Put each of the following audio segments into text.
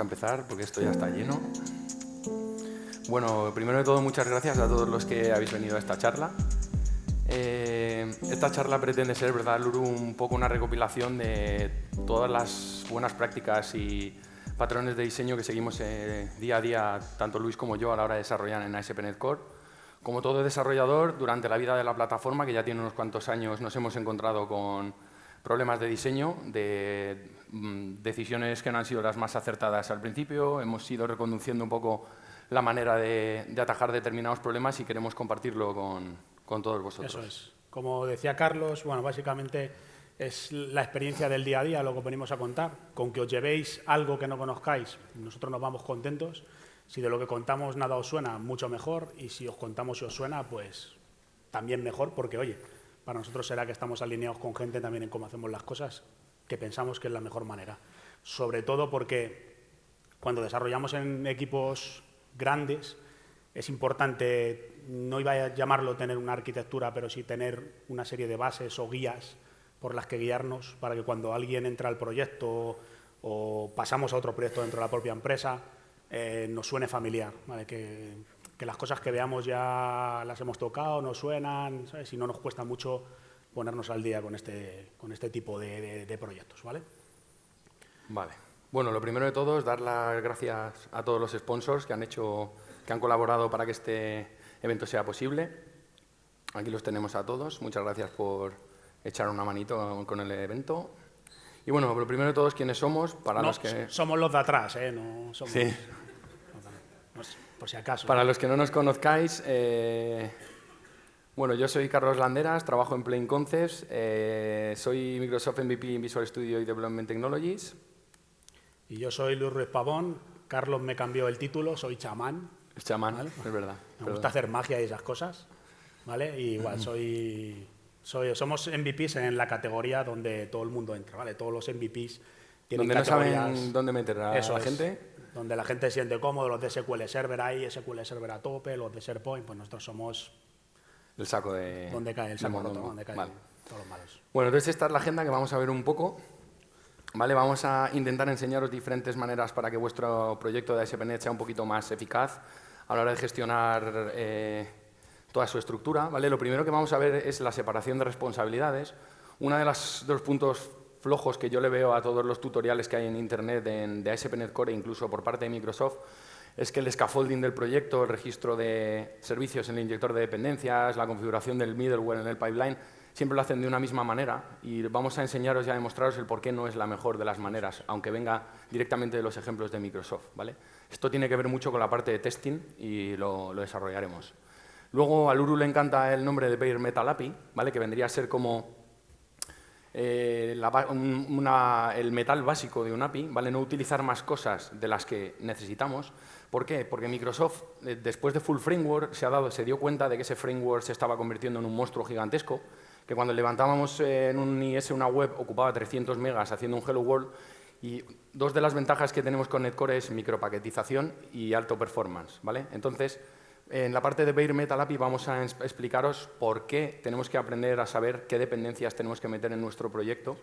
a empezar porque esto ya está lleno. Bueno, primero de todo, muchas gracias a todos los que habéis venido a esta charla. Eh, esta charla pretende ser, ¿verdad, Luru, un poco una recopilación de todas las buenas prácticas y patrones de diseño que seguimos eh, día a día, tanto Luis como yo, a la hora de desarrollar en ASP.NET Core. Como todo desarrollador, durante la vida de la plataforma, que ya tiene unos cuantos años, nos hemos encontrado con problemas de diseño, de decisiones que no han sido las más acertadas al principio, hemos ido reconduciendo un poco la manera de, de atajar determinados problemas y queremos compartirlo con, con todos vosotros. Eso es. Como decía Carlos, bueno, básicamente es la experiencia del día a día lo que venimos a contar. Con que os llevéis algo que no conozcáis, nosotros nos vamos contentos. Si de lo que contamos nada os suena, mucho mejor. Y si os contamos si os suena, pues también mejor, porque oye, para nosotros será que estamos alineados con gente también en cómo hacemos las cosas, que pensamos que es la mejor manera. Sobre todo porque cuando desarrollamos en equipos grandes, es importante, no iba a llamarlo tener una arquitectura, pero sí tener una serie de bases o guías por las que guiarnos para que cuando alguien entra al proyecto o pasamos a otro proyecto dentro de la propia empresa, eh, nos suene familiar, que, que, las cosas que veamos ya las hemos tocado, nos suenan, ¿sabes? no nos cuesta mucho ponernos al día con este, con este tipo de, de, de proyectos. ¿vale? Vale. Bueno, lo primero de todo es dar las gracias a todos los sponsors que han hecho que han colaborado para que este evento sea posible. Aquí los tenemos a todos. Muchas gracias por echar una manito con el evento. Y bueno, lo primero de todo es quiénes somos, para no, los que... Somos los de atrás, ¿eh? No somos... Sí. Por si acaso. Para los que no nos conozcáis, eh... bueno, yo soy Carlos Landeras, trabajo en Plain Concepts, eh... soy Microsoft MVP en Visual Studio y Development Technologies. Y yo soy Luis Ruiz Pavón, Carlos me cambió el título, soy chamán. Es chamán, ¿vale? es verdad. Me gusta hacer magia y esas cosas, ¿vale? Y igual soy, soy, somos MVPs en la categoría donde todo el mundo entra, ¿vale? Todos los MVPs tienen donde categorías... no saben dónde meter a Eso la es, gente. Donde la gente se siente cómodo, los de SQL Server ahí, SQL Server a tope, los de SharePoint, pues nosotros somos... El saco de... Donde cae el saco roto, donde caen vale. todos los malos. Bueno, entonces esta es la agenda que vamos a ver un poco. Vale, vamos a intentar enseñaros diferentes maneras para que vuestro proyecto de ASP.NET sea un poquito más eficaz a la hora de gestionar eh, toda su estructura. ¿vale? Lo primero que vamos a ver es la separación de responsabilidades. Uno de, las, de los puntos flojos que yo le veo a todos los tutoriales que hay en Internet en, de ASP.NET Core, incluso por parte de Microsoft, es que el scaffolding del proyecto, el registro de servicios en el inyector de dependencias, la configuración del middleware en el pipeline, siempre lo hacen de una misma manera y vamos a enseñaros y a demostraros el por qué no es la mejor de las maneras, aunque venga directamente de los ejemplos de Microsoft. ¿vale? Esto tiene que ver mucho con la parte de testing y lo, desarrollaremos. Luego, a Luru le encanta el nombre de Bare Metal API, ¿vale? que vendría a ser como eh, la, una, el metal básico de un API, ¿vale? no utilizar más cosas de las que necesitamos. ¿Por qué? Porque Microsoft, eh, después de Full Framework, se, ha dado, se dio cuenta de que ese framework se estaba convirtiendo en un monstruo gigantesco, que cuando levantábamos en un IS una web ocupaba 300 megas haciendo un Hello World y dos de las ventajas que tenemos con Netcore es micropaquetización y alto performance. ¿vale? Entonces, en la parte de Bare Metal API vamos a explicaros por qué tenemos que aprender a saber qué dependencias tenemos que meter en nuestro proyecto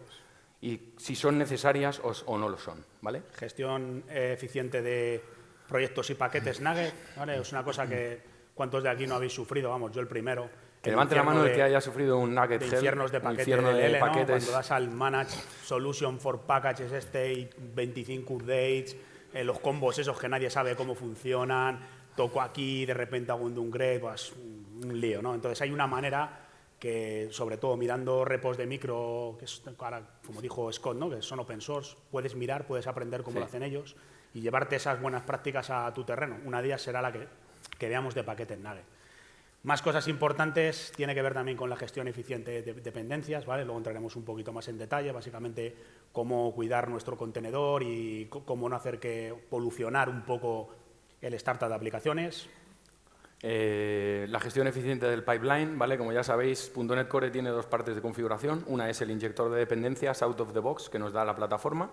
y si son necesarias o, no lo son. ¿vale? Gestión eficiente de proyectos y paquetes Nugget ¿vale? es una cosa que cuántos de aquí no habéis sufrido, vamos, yo el primero. Que levante la mano el que haya sufrido un Nugget de infiernos de paquetes, infierno de, de paquetes. ¿no? Cuando das al Manage Solution for Packages State, 25 updates, eh, los combos esos que nadie sabe cómo funcionan, toco aquí, de repente hago un downgrade, pues un lío, ¿no? Entonces hay una manera que, sobre todo mirando repos de micro, que es, ahora, como dijo Scott, ¿no? que son open source, puedes mirar, puedes aprender cómo Sí. lo hacen ellos y llevarte esas buenas prácticas a tu terreno. Una de ellas será la que, que veamos de paquetes Nugget. Más cosas importantes tiene que ver también con la gestión eficiente de dependencias, ¿vale? Luego entraremos un poquito más en detalle, básicamente cómo cuidar nuestro contenedor y cómo no hacer que polucionar un poco el startup de aplicaciones. Eh, la gestión eficiente del pipeline, ¿vale? Como ya sabéis, .NET Core tiene dos partes de configuración. Una es el inyector de dependencias out of the box que nos da la plataforma,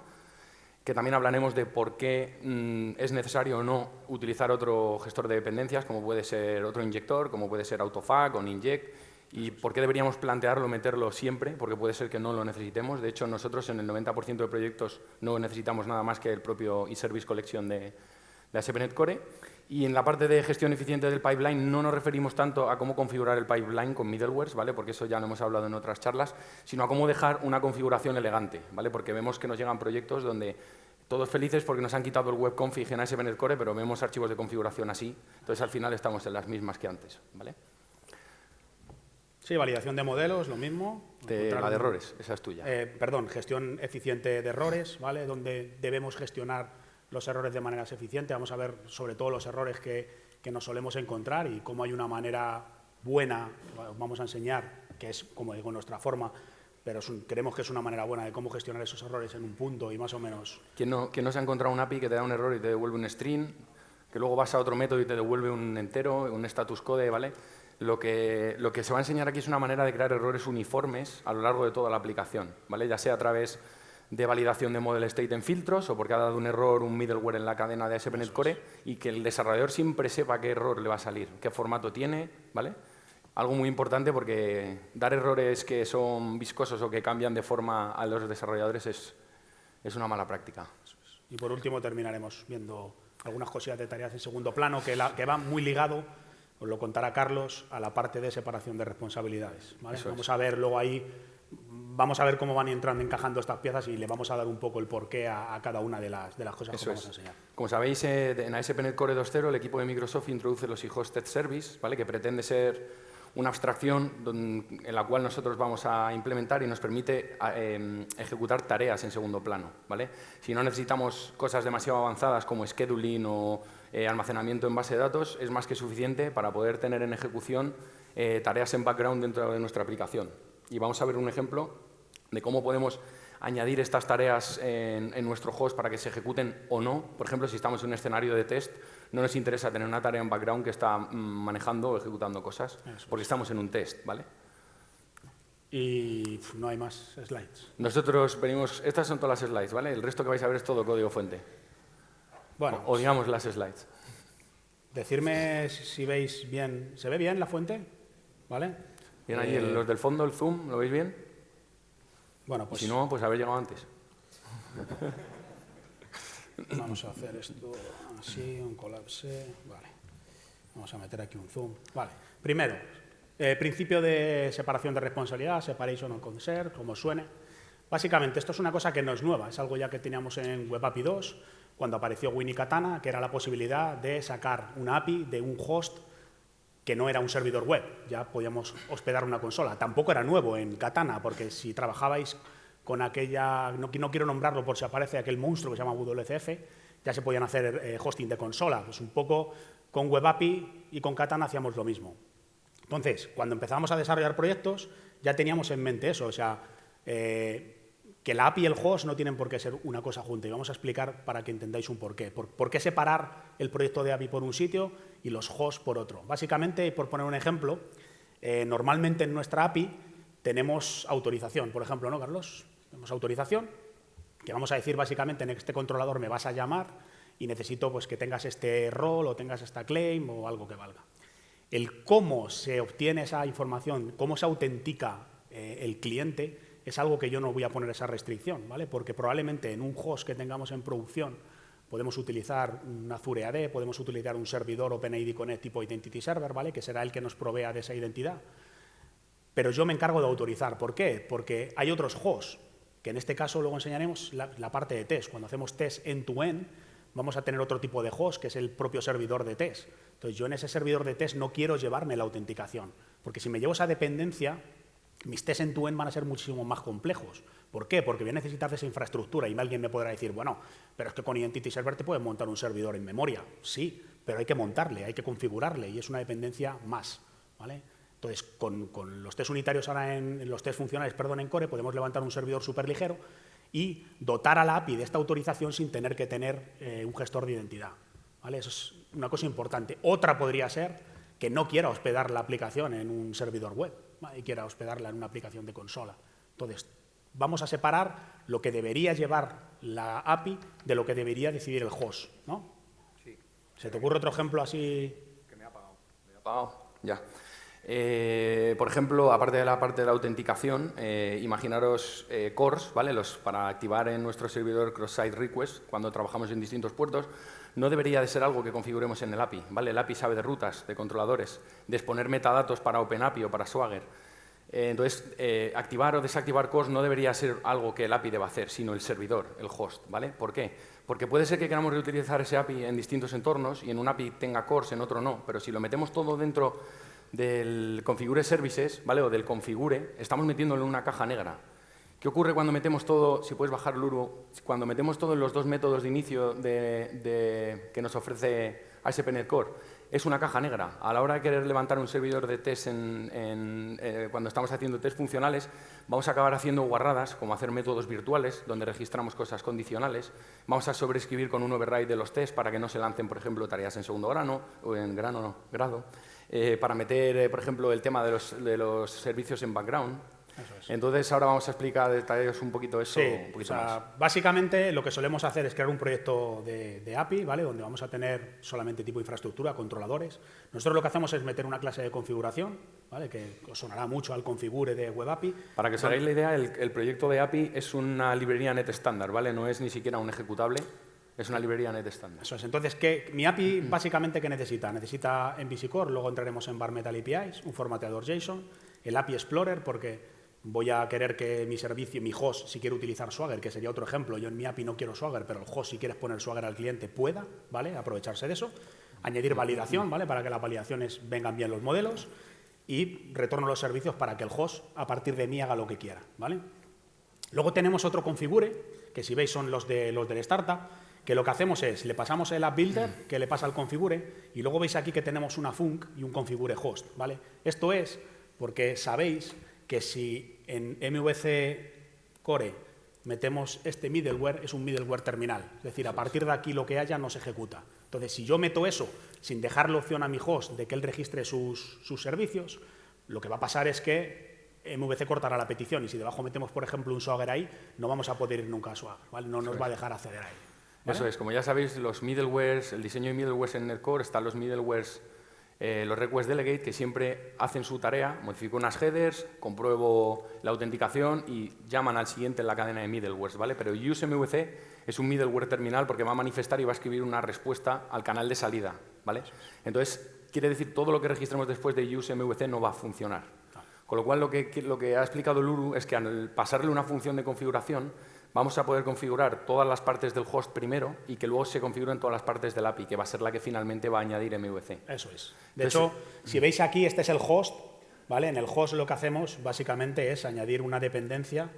que también hablaremos de por qué mmm, es necesario o no utilizar otro gestor de dependencias, como puede ser otro inyector, como puede ser Autofag o Ninject, ¿Y por qué deberíamos plantearlo, meterlo siempre? Porque puede ser que no lo necesitemos. De hecho, nosotros en el 90% de proyectos no necesitamos nada más que el propio eService Collection de, de ASP.NET Core. Y en la parte de gestión eficiente del pipeline no nos referimos tanto a cómo configurar el pipeline con middlewares, ¿vale? porque eso ya lo hemos hablado en otras charlas, sino a cómo dejar una configuración elegante, ¿vale? porque vemos que nos llegan proyectos donde todos felices porque nos han quitado el web config en ASP.NET Core, pero vemos archivos de configuración así, entonces al final estamos en las mismas que antes. ¿vale? Sí, validación de modelos, lo mismo. De, la de errores, esa es tuya. Eh, perdón, gestión eficiente de errores, ¿vale? donde debemos gestionar los errores de maneras eficientes, vamos a ver sobre todo los errores que, nos solemos encontrar y cómo hay una manera buena, vamos a enseñar, que es, como digo, nuestra forma, pero creemos que es una manera buena de cómo gestionar esos errores en un punto y más o menos. ¿Quién no, no se ha encontrado un API que te da un error y te devuelve un string, que luego vas a otro método y te devuelve un entero, un status code, ¿vale? Lo que, lo que se va a enseñar aquí es una manera de crear errores uniformes a lo largo de toda la aplicación, ¿vale? Ya sea a través de validación de model state en filtros o porque ha dado un error un middleware en la cadena de ASP.NET Core y que el desarrollador siempre sepa qué error le va a salir, qué formato tiene, ¿vale? Algo muy importante porque dar errores que son viscosos o que cambian de forma a los desarrolladores es, es una mala práctica. Y por último terminaremos viendo algunas cosillas de tareas en segundo plano que, la, que van muy ligado, os lo contará Carlos, a la parte de separación de responsabilidades. Vamos a ver luego ahí vamos a ver cómo van entrando, encajando estas piezas y le vamos a dar un poco el porqué a, a cada una de las, de las cosas que vamos a enseñar. Como sabéis, eh, en ASP.NET Core 2.0 el equipo de Microsoft introduce los e-hosted service, ¿vale? que pretende ser una abstracción en la cual nosotros vamos a implementar y nos permite em, ejecutar tareas en segundo plano. ¿vale? Si no necesitamos cosas demasiado avanzadas como scheduling o eh, almacenamiento en base de datos, es más que suficiente para poder tener en ejecución eh, tareas en background dentro de nuestra aplicación. Y vamos a ver un ejemplo de cómo podemos añadir estas tareas en, nuestro host para que se ejecuten o no. Por ejemplo, si estamos en un escenario de test, no nos interesa tener una tarea en background que está mm, manejando o ejecutando cosas, porque estamos en un test, ¿vale? Y no hay más slides. Nosotros venimos, estas son todas las slides, ¿vale? El resto que vais a ver es todo código fuente. Bueno, o, digamos las slides. Decirme si veis bien, ¿se ve bien la fuente? ¿Vale? Bien, ahí eh, los del fondo, el zoom, ¿lo veis bien? Bueno, pues... Si no, pues haber llegado antes. Vamos a hacer esto así, un colapse, vale. Vamos a meter aquí un zoom. Vale, primero, eh, principio de separación de responsabilidad, separation of concern, como suene. Básicamente, esto es una cosa que no es nueva, es algo ya que teníamos en Web API 2, cuando apareció Winnie Katana, que era la posibilidad de sacar una API de un host que no era un servidor web, ya podíamos hospedar una consola. Tampoco era nuevo en Katana, porque si trabajabais con aquella, no, quiero nombrarlo por si aparece aquel monstruo que se llama WCF, ya se podían hacer eh, hosting de consola. Pues un poco con WebAPI y con Katana hacíamos lo mismo. Entonces, cuando empezábamos a desarrollar proyectos, ya teníamos en mente eso, o sea, eh, que la API y el host no tienen por qué ser una cosa junta. Y vamos a explicar para que entendáis un porqué. Por, por qué separar el proyecto de API por un sitio y los hosts por otro. Básicamente, por poner un ejemplo, eh, normalmente en nuestra API tenemos autorización. Por ejemplo, ¿no, Carlos? Tenemos autorización, que vamos a decir básicamente en este controlador me vas a llamar y necesito pues, que tengas este rol o tengas esta claim o algo que valga. El cómo se obtiene esa información, cómo se autentica eh, el cliente, es algo que yo no voy a poner esa restricción, ¿vale? Porque probablemente en un host que tengamos en producción podemos utilizar un Azure AD, podemos utilizar un servidor OpenID Connect tipo Identity Server, ¿vale? Que será el que nos provea de esa identidad. Pero yo me encargo de autorizar. ¿Por qué? Porque hay otros hosts, que en este caso luego enseñaremos la, parte de test. Cuando hacemos test end-to-end, vamos a tener otro tipo de host, que es el propio servidor de test. Entonces, yo en ese servidor de test no quiero llevarme la autenticación, porque si me llevo esa dependencia, mis tests en tu van a ser muchísimo más complejos. ¿Por qué? Porque voy a necesitar esa infraestructura y alguien me podrá decir, bueno, pero es que con Identity Server te puedes montar un servidor en memoria. Sí, pero hay que montarle, hay que configurarle y es una dependencia más. ¿vale? Entonces, con, los test unitarios ahora en, los test funcionales, perdón, en Core, podemos levantar un servidor súper ligero y dotar a la API de esta autorización sin tener que tener eh, un gestor de identidad. ¿vale? Eso es una cosa importante. Otra podría ser que no quiera hospedar la aplicación en un servidor web y quiera hospedarla en una aplicación de consola. Entonces, vamos a separar lo que debería llevar la API de lo que debería decidir el host, ¿no? Sí. ¿Se te ocurre otro ejemplo así? Que me ha apagado. Me ha apagado, ya. Eh, por ejemplo, aparte de la parte de la autenticación, eh, imaginaros eh, cores, ¿vale? Los, para activar en nuestro servidor cross-site request, cuando trabajamos en distintos puertos, no debería de ser algo que configuremos en el API. ¿vale? El API sabe de rutas, de controladores, de exponer metadatos para OpenAPI o para Swagger. entonces, activar o desactivar cores no debería ser algo que el API deba hacer, sino el servidor, el host. ¿vale? ¿Por qué? Porque puede ser que queramos reutilizar ese API en distintos entornos y en un API tenga cores, en otro no, pero si lo metemos todo dentro del configure services, ¿vale? O del configure, estamos metiéndolo en una caja negra. ¿Qué ocurre cuando metemos todo, si puedes bajar Luro, cuando metemos todo en los dos métodos de inicio de, que nos ofrece ASP.NET Core? Es una caja negra. A la hora de querer levantar un servidor de test eh, cuando estamos haciendo test funcionales, vamos a acabar haciendo guarradas, como hacer métodos virtuales, donde registramos cosas condicionales. Vamos a sobreescribir con un override de los tests para que no se lancen, por ejemplo, tareas en segundo grano, o en grano, no, grado. Eh, para meter, eh, por ejemplo, el tema de los servicios en background. Entonces, ahora vamos a explicar detalles un poquito eso. Básicamente, lo que solemos hacer es crear un proyecto de, API, ¿vale? donde vamos a tener solamente tipo infraestructura, controladores. Nosotros lo que hacemos es meter una clase de configuración, ¿vale? que os sonará mucho al configure de Web API. Para que os hagáis la idea, el, el, proyecto de API es una librería net estándar, ¿vale? no es ni siquiera un ejecutable. Es una librería net estándar. Eso es. Entonces, ¿qué, mi API básicamente qué necesita? Necesita MVC Core, luego entraremos en Bar Metal APIs, un formateador JSON, el API Explorer, porque voy a querer que mi servicio, mi host, si quiere utilizar Swagger, que sería otro ejemplo, yo en mi API no quiero Swagger, pero el host, si quieres poner Swagger al cliente, pueda, ¿vale? Aprovecharse de eso. Añadir validación, ¿vale? Para que las validaciones vengan bien los modelos y retorno los servicios para que el host, a partir de mí, haga lo que quiera, ¿vale? Luego tenemos otro configure, que si veis son los, de, los del startup, que lo que hacemos es, le pasamos el app builder, que le pasa al configure, y luego veis aquí que tenemos una func y un configure host, ¿vale? Esto es porque sabéis que si en MVC Core metemos este middleware, es un middleware terminal. Es decir, a partir de aquí lo que haya no se ejecuta. Entonces, si yo meto eso sin dejarle opción a mi host de que él registre sus, servicios, lo que va a pasar es que MVC cortará la petición y si debajo metemos, por ejemplo, un Swagger ahí, no vamos a poder ir nunca a Swagger, ¿vale? No nos va a dejar acceder ahí. Eso es, como ya sabéis, los middlewares, el diseño de middlewares en NetCore, están los middlewares, eh, los request delegate, que siempre hacen su tarea, modifico unas headers, compruebo la autenticación y llaman al siguiente en la cadena de middlewares, ¿vale? Pero useMVC es un middleware terminal porque va a manifestar y va a escribir una respuesta al canal de salida, ¿vale? Entonces, quiere decir todo lo que registremos después de useMVC no va a funcionar. Con lo cual, lo que, lo que ha explicado Luru es que al pasarle una función de configuración, vamos a poder configurar todas las partes del host primero y que luego se configuren todas las partes del API, que va a ser la que finalmente va a añadir MVC. Eso es. De hecho, si veis aquí, este es el host, ¿vale? En el host lo que hacemos básicamente es añadir una dependencia,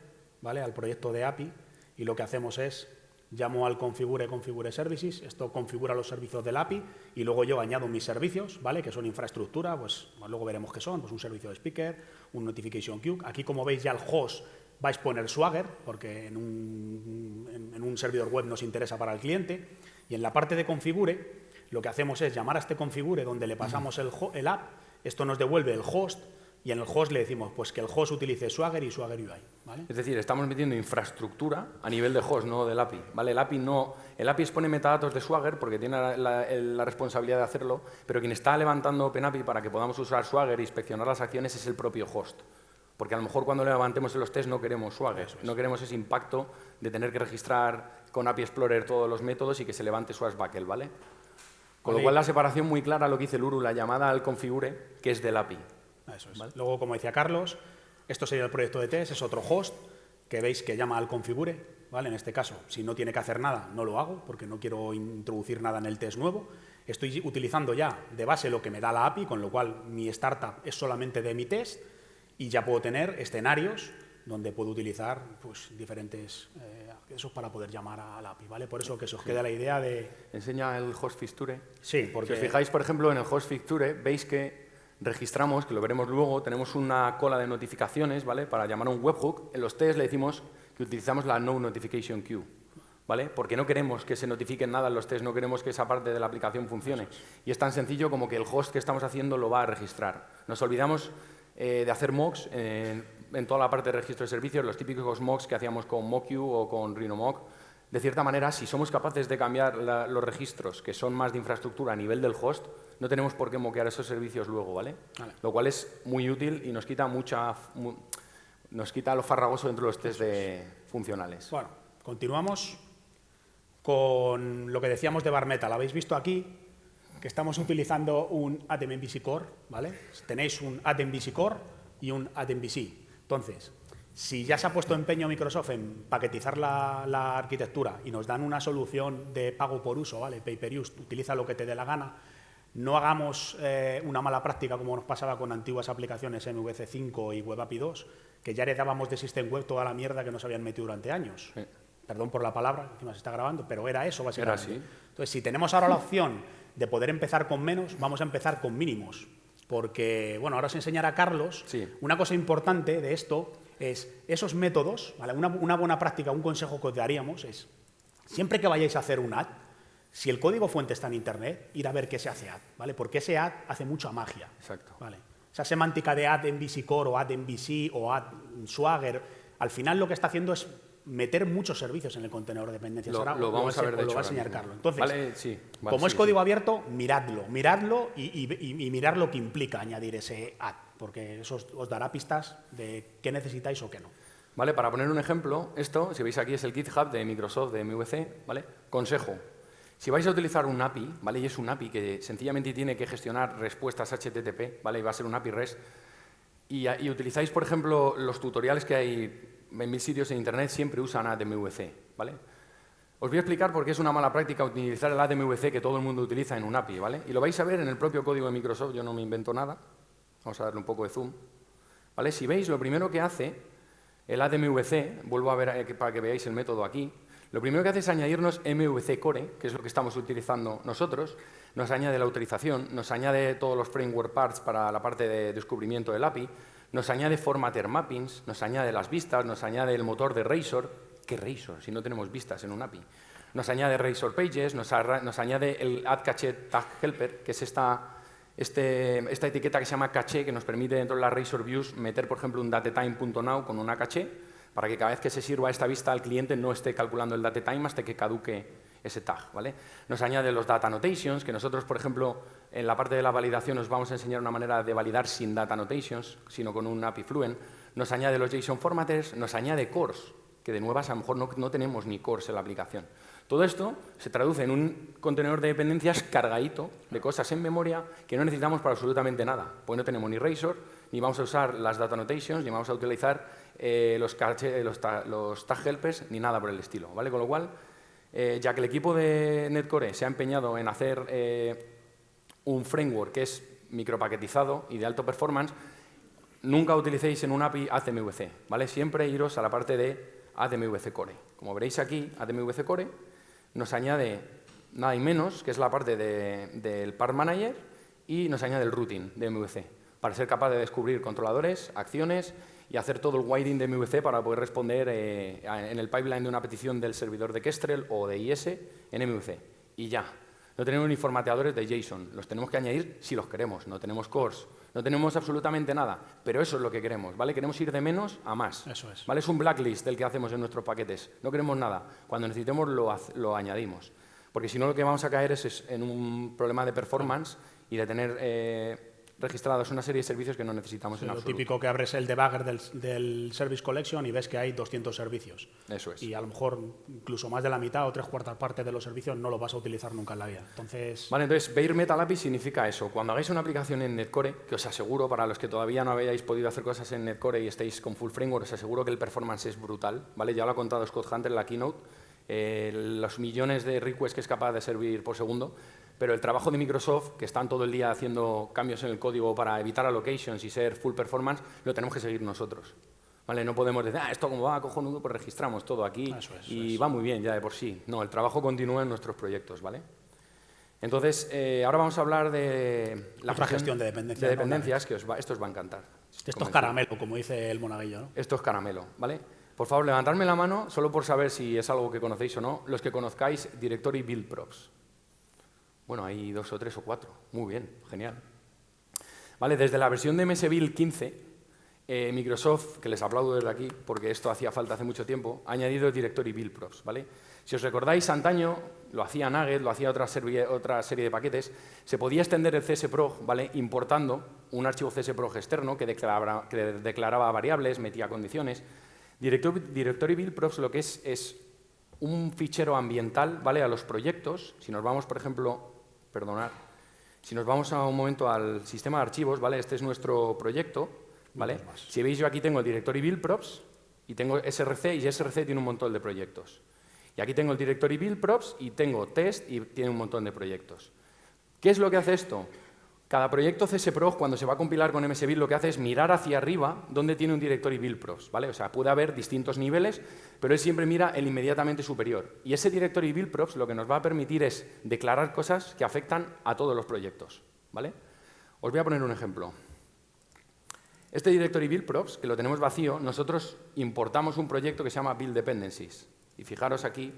¿vale? Al proyecto de API y lo que hacemos es llamo al configure configure services, esto configura los servicios del API y luego yo añado mis servicios, ¿vale? Que son infraestructura, pues luego veremos qué son, pues un servicio de speaker, un notification queue. Aquí como veis ya el host vais a poner Swagger, porque en un, en, un, servidor web nos interesa para el cliente, y en la parte de configure, lo que hacemos es llamar a este configure donde le pasamos el, el app, esto nos devuelve el host, y en el host le decimos pues que el host utilice Swagger y Swagger UI. ¿vale? Es decir, estamos metiendo infraestructura a nivel de host, no del API. ¿vale? El, API no, el API expone metadatos de Swagger porque tiene la, la, responsabilidad de hacerlo, pero quien está levantando OpenAPI para que podamos usar Swagger e inspeccionar las acciones es el propio host. Porque a lo mejor cuando levantemos los test no queremos Swagger, no queremos ese impacto de tener que registrar con API Explorer todos los métodos y que se levante Swashbuckle, ¿vale? Con lo cual la separación muy clara lo que dice Luru, la llamada al configure, que es del API. Eso es. Luego, como decía Carlos, esto sería el proyecto de test, es otro host que veis que llama al configure, ¿vale? En este caso, si no tiene que hacer nada, no lo hago porque no quiero introducir nada en el test nuevo. Estoy utilizando ya de base lo que me da la API, con lo cual mi startup es solamente de mi test y ya puedo tener escenarios donde puedo utilizar pues, diferentes eh, accesos para poder llamar a la API, ¿vale? Por eso que se os queda la idea de... Enseña el host fixture. Sí, porque... Si os fijáis, por ejemplo, en el host fixture, veis que registramos, que lo veremos luego, tenemos una cola de notificaciones, ¿vale? Para llamar a un webhook. En los tests le decimos que utilizamos la no notification queue, ¿vale? Porque no queremos que se notifiquen nada en los tests, no queremos que esa parte de la aplicación funcione. Y es tan sencillo como que el host que estamos haciendo lo va a registrar. Nos olvidamos eh, de hacer mocks en, toda la parte de registro de servicios, los típicos mocks que hacíamos con MockU o con RhinoMock, de cierta manera, si somos capaces de cambiar los registros que son más de infraestructura a nivel del host, no tenemos por qué moquear esos servicios luego, ¿vale? Lo cual es muy útil y nos quita mucha... nos quita lo farragoso dentro de los test de funcionales. Bueno, continuamos con lo que decíamos de Bar Metal. Habéis visto aquí que estamos utilizando un ATMVC Core, ¿vale? Tenéis un ATMVC Core y un ATMVC. Entonces, si ya se ha puesto empeño Microsoft en paquetizar la, arquitectura y nos dan una solución de pago por uso, ¿vale? Pay per use, utiliza lo que te dé la gana, no hagamos eh, una mala práctica como nos pasaba con antiguas aplicaciones MVC 5 y Web API 2, que ya heredábamos de System Web toda la mierda que nos habían metido durante años. Perdón por la palabra, encima se está grabando, pero era eso básicamente. Era así. Entonces, si tenemos ahora la opción de poder empezar con menos, vamos a empezar con mínimos. Porque, bueno, ahora os enseñará Carlos. Una cosa importante de esto es esos métodos, una, buena práctica, un consejo que os daríamos es, siempre que vayáis a hacer un ad, si el código fuente está en Internet, ir a ver qué se hace ad, ¿vale? Porque ese ad hace mucha magia. Exacto. ¿vale? Esa semántica de ad en Core o ad en VC o ad Swagger, al final lo que está haciendo es meter muchos servicios en el contenedor de dependencias. Lo, lo vamos a ver, de lo va a enseñar Carlos. Entonces, vale, sí, como es código abierto, miradlo, miradlo y, y, mirar lo que implica añadir ese add, porque eso os, dará pistas de qué necesitáis o qué no. Vale, para poner un ejemplo, esto, si veis aquí, es el GitHub de Microsoft, de MVC, ¿vale? Consejo, si vais a utilizar un API, ¿vale? Y es un API que sencillamente tiene que gestionar respuestas HTTP, ¿vale? Y va a ser un API REST, y, y utilizáis, por ejemplo, los tutoriales que hay en mil sitios en Internet siempre usan ADMVC, ¿vale? Os voy a explicar por qué es una mala práctica utilizar el ADMVC que todo el mundo utiliza en un API, ¿vale? Y lo vais a ver en el propio código de Microsoft, yo no me invento nada. Vamos a darle un poco de zoom. ¿Vale? Si veis, lo primero que hace el ADMVC, vuelvo a ver eh, para que veáis el método aquí, lo primero que hace es añadirnos MVC Core, que es lo que estamos utilizando nosotros, nos añade la autorización, nos añade todos los framework parts para la parte de descubrimiento del API, nos añade formatter mappings, nos añade las vistas, nos añade el motor de Razor. ¿Qué Razor? Si no tenemos vistas en un API. Nos añade Razor Pages, nos, añade el Add Cache Tag Helper, que es esta, este, esta etiqueta que se llama caché, que nos permite dentro de las Razor Views meter, por ejemplo, un datetime.now con una caché, para que cada vez que se sirva esta vista al cliente no esté calculando el datetime hasta que caduque ese tag. ¿vale? Nos añade los data annotations, que nosotros, por ejemplo, en la parte de la validación os vamos a enseñar una manera de validar sin data annotations, sino con un API Fluent. Nos añade los JSON formatters, nos añade cores, que de nuevas a lo mejor no, tenemos ni cores en la aplicación. Todo esto se traduce en un contenedor de dependencias cargadito de cosas en memoria que no necesitamos para absolutamente nada, pues no tenemos ni Razor, ni vamos a usar las data annotations, ni vamos a utilizar eh, los, los, los, tag helpers, ni nada por el estilo. ¿vale? Con lo cual, eh, ya que el equipo de Netcore se ha empeñado en hacer eh, un framework que es micropaquetizado y de alto performance, nunca utilicéis en un API ATMVC, ¿vale? Siempre iros a la parte de ATMVC Core. Como veréis aquí, ATMVC Core nos añade nada y menos, que es la parte del Part Manager, y nos añade el routing de MVC, para ser capaz de descubrir controladores, acciones y hacer todo el wiring de MVC para poder responder eh, en el pipeline de una petición del servidor de Kestrel o de IS en MVC. Y ya. No tenemos ni formateadores de JSON. Los tenemos que añadir si los queremos. No tenemos cores. No tenemos absolutamente nada. Pero eso es lo que queremos. ¿vale? Queremos ir de menos a más. Eso es. ¿vale? Es un blacklist del que hacemos en nuestros paquetes. No queremos nada. Cuando necesitemos lo, lo añadimos. Porque si no lo que vamos a caer es, en un problema de performance y de tener... Eh, registrados una serie de servicios que no necesitamos en lo absoluto. Lo típico que abres el debugger del, Service Collection y ves que hay 200 servicios. Eso es. Y a lo mejor incluso más de la mitad o tres cuartas partes de los servicios no lo vas a utilizar nunca en la vida. Entonces... Vale, entonces Bare Metal API significa eso. Cuando hagáis una aplicación en Netcore, que os aseguro, para los que todavía no habéis podido hacer cosas en Netcore y estéis con full framework, os aseguro que el performance es brutal. ¿vale? Ya lo ha contado Scott Hunter en la keynote. Eh, los millones de requests que es capaz de servir por segundo pero el trabajo de Microsoft, que están todo el día haciendo cambios en el código para evitar allocations y ser full performance, lo tenemos que seguir nosotros. ¿Vale? No podemos decir, ah, esto como va cojonudo, pues registramos todo aquí y va muy bien ya de por sí. No, el trabajo continúa en nuestros proyectos, ¿vale? Entonces, eh, ahora vamos a hablar de la gestión de dependencias. De dependencias, que os va, esto os va a encantar. Esto es caramelo, como dice el monaguillo, ¿no? Esto es caramelo, ¿vale? Por favor, levantadme la mano, solo por saber si es algo que conocéis o no, los que conozcáis Directory Build Props. Bueno, hay dos o tres o cuatro. Muy bien, genial. Vale, desde la versión de MSVille 15, eh, Microsoft, que les aplaudo desde aquí, porque esto hacía falta hace mucho tiempo, ha añadido el directory build props, ¿vale? Si os recordáis, antaño lo hacía Nugget, lo hacía otra serie, de paquetes, se podía extender el CSProg ¿vale? importando un archivo CSProg externo que declaraba, variables, metía condiciones. Directory Build Props lo que es es un fichero ambiental ¿vale? a los proyectos. Si nos vamos, por ejemplo, perdonad, si nos vamos a un momento al sistema de archivos, ¿vale? este es nuestro proyecto. ¿vale? Si veis, yo aquí tengo el Directory Build Props y tengo SRC, y SRC tiene un montón de proyectos. Y aquí tengo el Directory Build Props y tengo Test y tiene un montón de proyectos. ¿Qué es lo que hace esto? Cada proyecto CSPROG, cuando se va a compilar con MSBuild, lo que hace es mirar hacia arriba donde tiene un directory build props, ¿vale? O sea, puede haber distintos niveles, pero él siempre mira el inmediatamente superior. Y ese directory build props lo que nos va a permitir es declarar cosas que afectan a todos los proyectos, ¿vale? Os voy a poner un ejemplo. Este directory build props, que lo tenemos vacío, nosotros importamos un proyecto que se llama build dependencies. Y fijaros aquí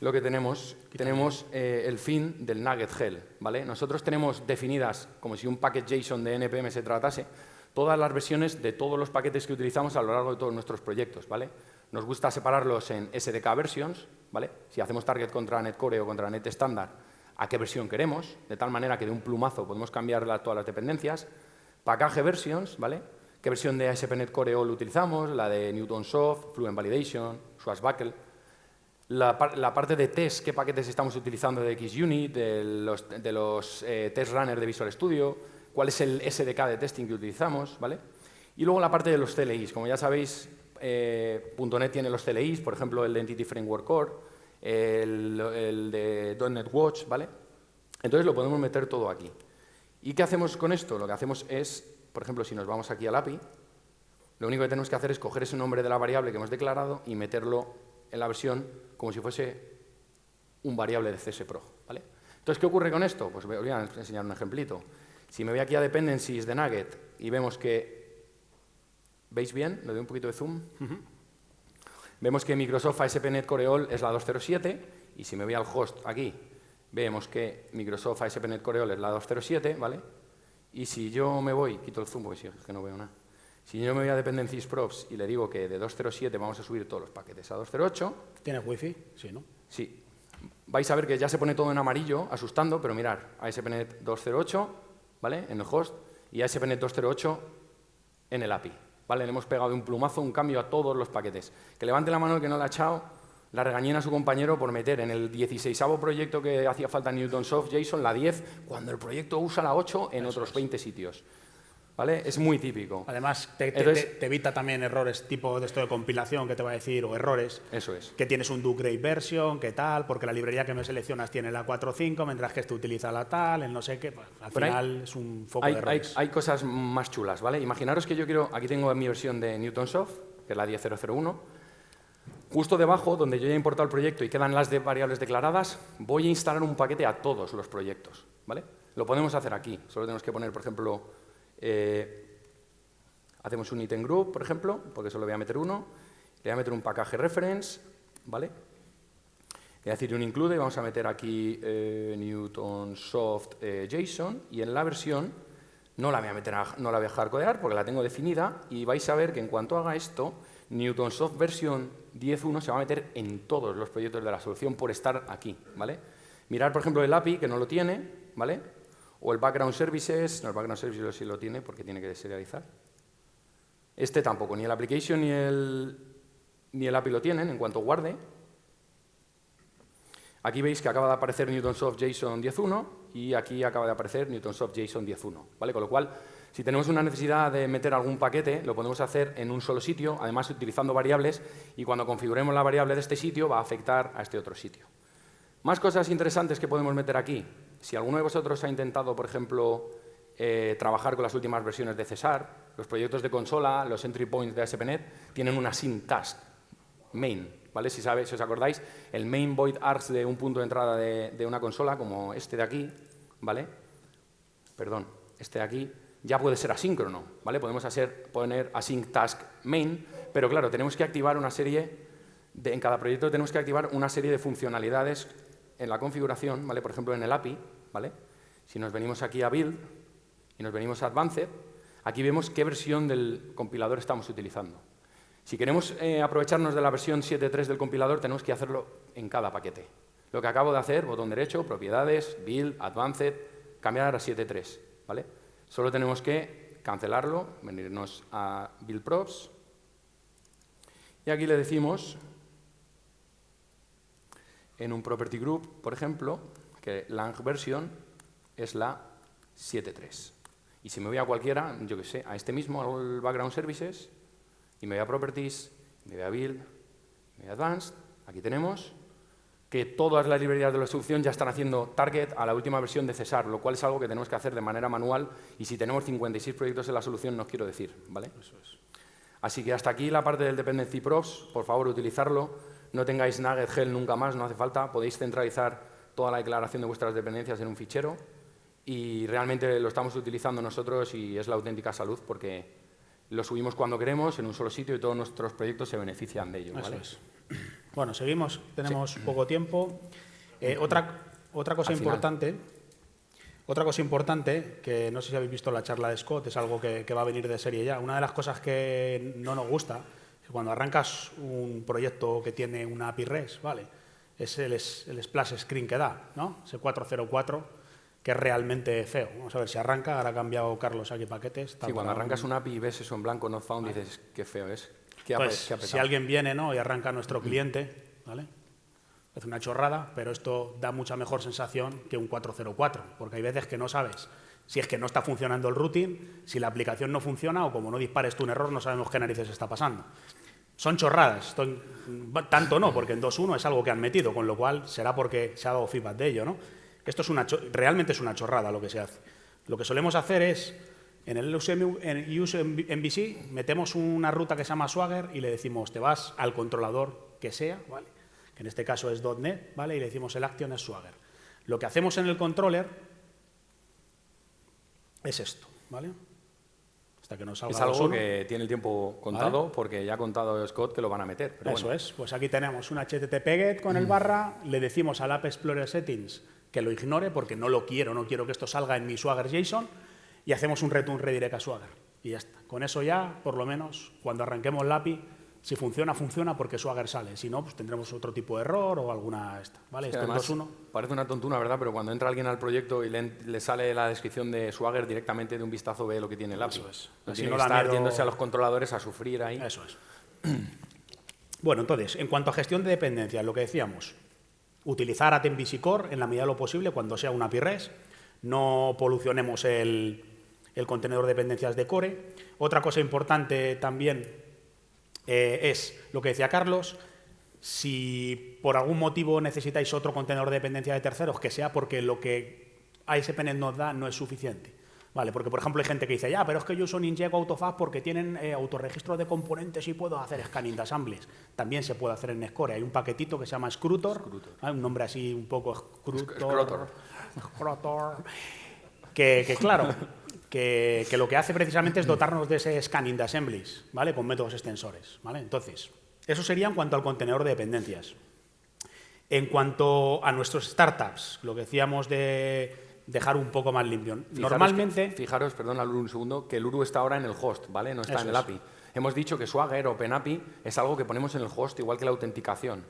lo que tenemos, tenemos eh, el fin del nugget hell. ¿vale? Nosotros tenemos definidas, como si un paquete JSON de NPM se tratase, todas las versiones de todos los paquetes que utilizamos a lo largo de todos nuestros proyectos. ¿vale? Nos gusta separarlos en SDK versions, ¿vale? si hacemos target contra Netcore o contra NetStandard, a qué versión queremos, de tal manera que de un plumazo podemos cambiar todas las dependencias. Package versions, ¿vale? qué versión de ASP.NET Core All utilizamos, la de Newtonsoft, Fluent Validation, Swashbuckle, la, parte de test, qué paquetes estamos utilizando de XUnit, de los, de los eh, test runners de Visual Studio, cuál es el SDK de testing que utilizamos, ¿vale? Y luego la parte de los CLIs. Como ya sabéis, eh, .NET tiene los CLIs, por ejemplo, el Entity Framework Core, el, el de .NET Watch, ¿vale? Entonces lo podemos meter todo aquí. ¿Y qué hacemos con esto? Lo que hacemos es, por ejemplo, si nos vamos aquí al API, lo único que tenemos que hacer es coger ese nombre de la variable que hemos declarado y meterlo en la versión como si fuese un variable de CSPRO. ¿vale? Entonces, ¿qué ocurre con esto? Pues voy a enseñar un ejemplito. Si me voy aquí a Dependencies de Nugget y vemos que... ¿Veis bien? Le doy un poquito de zoom. Vemos que Microsoft ASP.NET Core All es la 207 y si me voy al host aquí, vemos que Microsoft ASP.NET Core All es la 207, ¿vale? Y si yo me voy, quito el zoom porque es que no veo nada. Si yo me voy a Dependencies Props y le digo que de 2.07 vamos a subir todos los paquetes a 2.08... ¿Tienes wifi? Sí, ¿no? Sí. Vais a ver que ya se pone todo en amarillo, asustando, pero mirar, ASP.NET 2.08, ¿vale? En el host, y ASP.NET 2.08 en el API. ¿Vale? Le hemos pegado de un plumazo un cambio a todos los paquetes. Que levante la mano el que no le ha echado la regañena a su compañero por meter en el 16 proyecto que hacía falta en Newtonsoft JSON la 10, cuando el proyecto usa la 8 en otros 20 sitios. ¿Vale? Es muy típico. Además, te, evita también errores tipo de esto de compilación que te va a decir, o errores. Eso es. Que tienes un do grade version, que tal, porque la librería que me seleccionas tiene la 4.5, mientras que esto utiliza la tal, el no sé qué. Pues, al final es un foco hay, de errores. Hay, cosas más chulas, ¿vale? Imaginaros que yo quiero, aquí tengo mi versión de Newtonsoft, que es la 10.001. Justo debajo, donde yo ya he importado el proyecto y quedan las de variables declaradas, voy a instalar un paquete a todos los proyectos, ¿vale? Lo podemos hacer aquí. Solo tenemos que poner, por ejemplo, eh, hacemos un item group, por ejemplo, porque solo voy a meter uno. Le voy a meter un package reference, ¿vale? Le voy a decir un include y vamos a meter aquí eh, Newton Soft eh, JSON y en la versión no la voy a meter no la voy a dejar codear porque la tengo definida y vais a ver que en cuanto haga esto, Newton Soft versión 10.1 se va a meter en todos los proyectos de la solución por estar aquí, ¿vale? Mirar, por ejemplo, el API, que no lo tiene, ¿vale? O el background services, no, el background services sí lo tiene porque tiene que deserializar. Este tampoco, ni el application ni el, ni el API lo tienen en cuanto guarde. Aquí veis que acaba de aparecer Newtonsoft JSON 10.1 y aquí acaba de aparecer Newtonsoft JSON 10.1. ¿vale? Con lo cual, si tenemos una necesidad de meter algún paquete, lo podemos hacer en un solo sitio, además utilizando variables, y cuando configuremos la variable de este sitio va a afectar a este otro sitio. Más cosas interesantes que podemos meter aquí. Si alguno de vosotros ha intentado, por ejemplo, eh, trabajar con las últimas versiones de Cesar, los proyectos de consola, los entry points de ASP.NET, tienen una sync task main. ¿vale? Si, sabéis, si os acordáis, el main void args de un punto de entrada de, una consola, como este de aquí, ¿vale? perdón, este de aquí, ya puede ser asíncrono. ¿vale? Podemos hacer, poner async task main, pero claro, tenemos que activar una serie, en cada proyecto tenemos que activar una serie de funcionalidades en la configuración, ¿vale? por ejemplo, en el API, ¿vale? si nos venimos aquí a Build y nos venimos a Advanced, aquí vemos qué versión del compilador estamos utilizando. Si queremos eh, aprovecharnos de la versión 7.3 del compilador, tenemos que hacerlo en cada paquete. Lo que acabo de hacer, botón derecho, propiedades, build, advanced, cambiar a 7.3. ¿vale? Solo tenemos que cancelarlo, venirnos a build props, y aquí le decimos, en un property group, por ejemplo, que lang version es la 7.3. Y si me voy a cualquiera, yo que sé, a este mismo, al background services, y me voy a Properties, me voy a Build, me voy a Advanced, aquí tenemos que todas las librerías de la instrucción ya están haciendo target a la última versión de Cesar, lo cual es algo que tenemos que hacer de manera manual y si tenemos 56 proyectos en la solución no os quiero decir, ¿vale? Eso es. Así que hasta aquí la parte del Dependency Props, por favor utilizarlo, no tengáis Nugget Hell nunca más, no hace falta, podéis centralizar toda la declaración de vuestras dependencias en un fichero y realmente lo estamos utilizando nosotros y es la auténtica salud porque lo subimos cuando queremos, en un solo sitio, y todos nuestros proyectos se benefician de ello. Bueno, seguimos, tenemos poco tiempo. Eh, otra, otra cosa importante, otra cosa importante, que no sé si habéis visto la charla de Scott, es algo que, va a venir de serie ya. Una de las cosas que no nos gusta cuando arrancas un proyecto que tiene una API REST, ¿vale? Es el, el splash screen que da, ¿no? Ese 404 que es realmente feo. Vamos a ver si arranca, ahora ha cambiado Carlos aquí paquetes. Sí, cuando arrancas un API y ves eso en blanco, no found, dices, qué feo es. ¿Qué pues, si alguien viene ¿no? y arranca nuestro cliente, ¿vale? es una chorrada, pero esto da mucha mejor sensación que un 404, porque hay veces que no sabes si es que no está funcionando el routing, si la aplicación no funciona o como no dispares tú un error no sabemos qué narices está pasando. Son chorradas, tanto no, porque en 2.1 es algo que han metido, con lo cual será porque se ha dado feedback de ello, ¿no? Esto es realmente es una chorrada lo que se hace. Lo que solemos hacer es, en el UseMVC, metemos una ruta que se llama Swagger y le decimos, te vas al controlador que sea, ¿vale? que en este caso es .NET, ¿vale? y le decimos el action es Swagger. Lo que hacemos en el controller es esto, ¿vale? Hasta que nos salga es algo que tiene el tiempo contado, porque ya ha contado Scott que lo van a meter. Eso es, pues aquí tenemos un HTTP GET con el barra, le decimos al App Explorer Settings que lo ignore porque no lo quiero, no quiero que esto salga en mi Swagger JSON y hacemos un return redirect a Swagger. Y ya está. Con eso ya, por lo menos, cuando arranquemos la API, si funciona, funciona porque Swagger sale. Si no, pues tendremos otro tipo de error o alguna esta. ¿Vale? esto además, Parece una tontuna, ¿verdad? Pero cuando entra alguien al proyecto y le, sale la descripción de Swagger directamente de un vistazo ve lo que tiene el API. Eso es. No tiene que estar yéndose a los controladores a sufrir ahí. Eso es. bueno, entonces, en cuanto a gestión de dependencias, lo que decíamos, utilizar ATMVC Core en la medida de lo posible cuando sea una API REST, no polucionemos el, contenedor de dependencias de Core. Otra cosa importante también eh, es lo que decía Carlos, si por algún motivo necesitáis otro contenedor de dependencia de terceros, que sea porque lo que ASP.NET nos da no es suficiente. Vale, porque por ejemplo hay gente que dice, ya, pero es que yo uso Ninjago Autofab porque tienen eh, autorregistro de componentes y puedo hacer scanning de assemblies. También se puede hacer en Score. Hay un paquetito que se llama Scrutor, un nombre así un poco Scrutor. Scrutor. Que, claro, que, lo que hace precisamente es dotarnos de ese scanning de assemblies, ¿vale? Con métodos extensores, ¿vale? Entonces, eso sería en cuanto al contenedor de dependencias. En cuanto a nuestros startups, lo que decíamos de dejar un poco más limpio. Normalmente... fijaros, perdón, un segundo, que el URU está ahora en el host, ¿vale? No está en el API. Hemos dicho que Swagger o OpenAPI es algo que ponemos en el host, igual que la autenticación.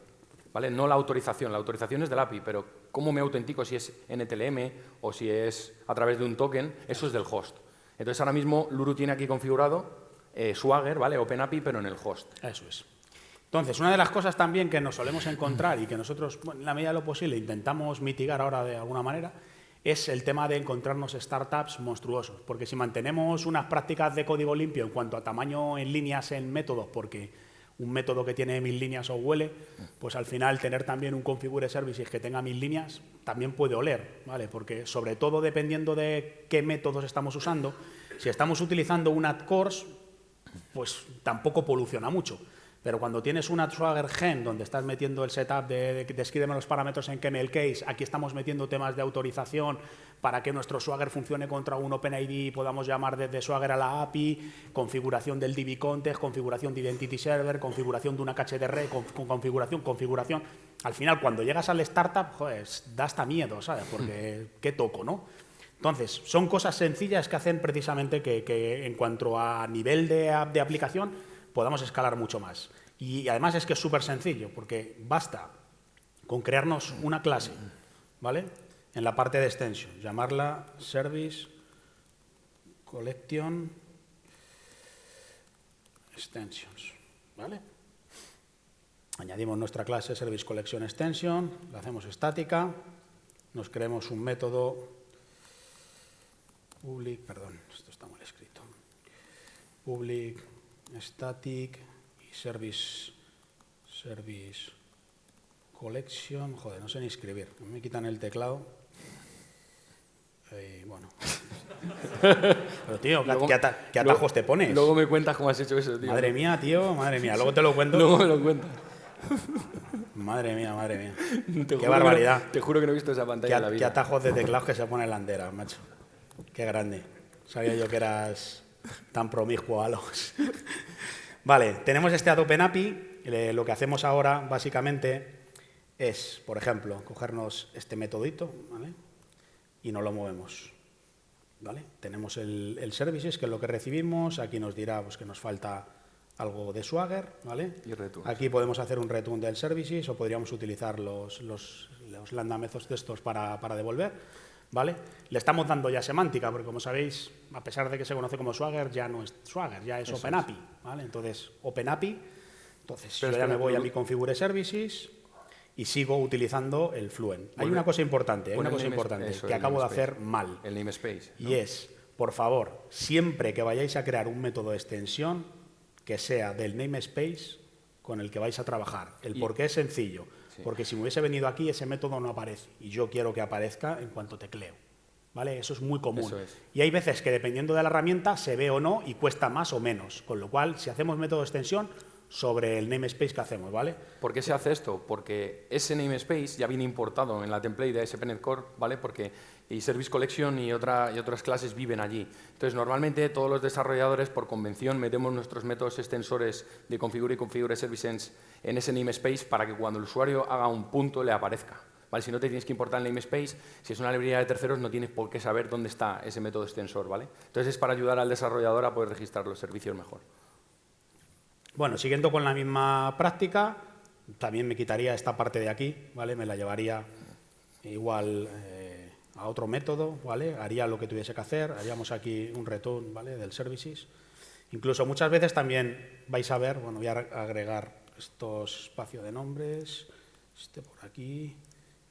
No la autorización, la autorización es del API, pero cómo me autentico si es NTLM o si es a través de un token, eso es del host. Entonces ahora mismo Luru tiene aquí configurado eh, Swagger, ¿vale? OpenAPI, pero en el host. Eso es. Entonces, una de las cosas también que nos solemos encontrar y que nosotros, en la medida de lo posible, intentamos mitigar ahora de alguna manera, es el tema de encontrarnos startups monstruosos. Porque si mantenemos unas prácticas de código limpio en cuanto a tamaño en líneas en métodos, porque un método que tiene mil líneas o huele, pues al final tener también un configure services que tenga mil líneas también puede oler, ¿vale? Porque sobre todo dependiendo de qué métodos estamos usando, si estamos utilizando un add course, pues tampoco poluciona mucho. Pero cuando tienes una Swagger Gen donde estás metiendo el setup de, de, los parámetros en KML case, aquí estamos metiendo temas de autorización para que nuestro Swagger funcione contra un OpenID, podamos llamar desde Swagger a la API, configuración del DB context, configuración de Identity Server, configuración de una cache de red, con, configuración, configuración. Al final, cuando llegas al startup, pues da hasta miedo, ¿sabes? Porque qué toco, ¿no? Entonces, son cosas sencillas que hacen precisamente que, en cuanto a nivel de, de aplicación podamos escalar mucho más. Y además es que es súper sencillo, porque basta con crearnos una clase, ¿vale? En la parte de extension, llamarla service collection extensions, ¿vale? Añadimos nuestra clase Service Collection Extension, la hacemos estática, nos creemos un método public, perdón, esto está mal escrito, public static y service service collection, joder, no sé ni escribir, me quitan el teclado. Eh, bueno. Pero tío, ¿qué, atajos te pones? Luego me cuentas cómo has hecho eso, tío. Madre mía, tío, madre mía. Luego te lo cuento. luego me lo cuentas. Madre mía, madre mía. Qué barbaridad. te juro que no he visto esa pantalla qué, en la vida. Qué atajos de teclados que se pone en la andera, macho. Qué grande. Sabía yo que eras tan promiscuo a los... vale, tenemos este Adobe API. Lo que hacemos ahora, básicamente, es, por ejemplo, cogernos este metodito, ¿vale? Y no lo movemos. ¿Vale? Tenemos el, el services, que es lo que recibimos. Aquí nos dirá pues, que nos falta algo de Swagger, ¿vale? Y Aquí podemos hacer un return del services o podríamos utilizar los, los, los lambda methods de estos para, para, devolver, ¿vale? Le estamos dando ya semántica, porque como sabéis, a pesar de que se conoce como Swagger, ya no es Swagger, ya es OpenAPI, ¿vale? Entonces, OpenAPI, entonces yo ya me voy a mi configure services y sigo utilizando el Fluent. Hay una cosa importante, hay una cosa importante que acabo de hacer mal. El namespace. Y es, por favor, siempre que vayáis a crear un método de extensión, que sea del namespace con el que vais a trabajar. El por qué es sencillo, porque si me hubiese venido aquí ese método no aparece y yo quiero que aparezca en cuanto tecleo. ¿Vale? Eso es muy común. Y hay veces que dependiendo de la herramienta se ve o no y cuesta más o menos. Con lo cual, si hacemos método de extensión, sobre el namespace que hacemos, ¿vale? ¿Por qué se hace esto? Porque ese namespace ya viene importado en la template de ASP.NET Core, ¿vale? Porque y Service Collection y, otra, y otras clases viven allí. Entonces, normalmente todos los desarrolladores, por convención, metemos nuestros métodos extensores de configure y configure services en ese namespace para que cuando el usuario haga un punto le aparezca. ¿Vale? Si no te tienes que importar el namespace, si es una librería de terceros, no tienes por qué saber dónde está ese método extensor. ¿vale? Entonces, es para ayudar al desarrollador a poder registrar los servicios mejor. Bueno, siguiendo con la misma práctica, también me quitaría esta parte de aquí, ¿vale? Me la llevaría igual eh, a otro método, ¿vale? Haría lo que tuviese que hacer, haríamos aquí un return, ¿vale? Del services. Incluso muchas veces también vais a ver, bueno, voy a agregar estos espacios de nombres, este por aquí,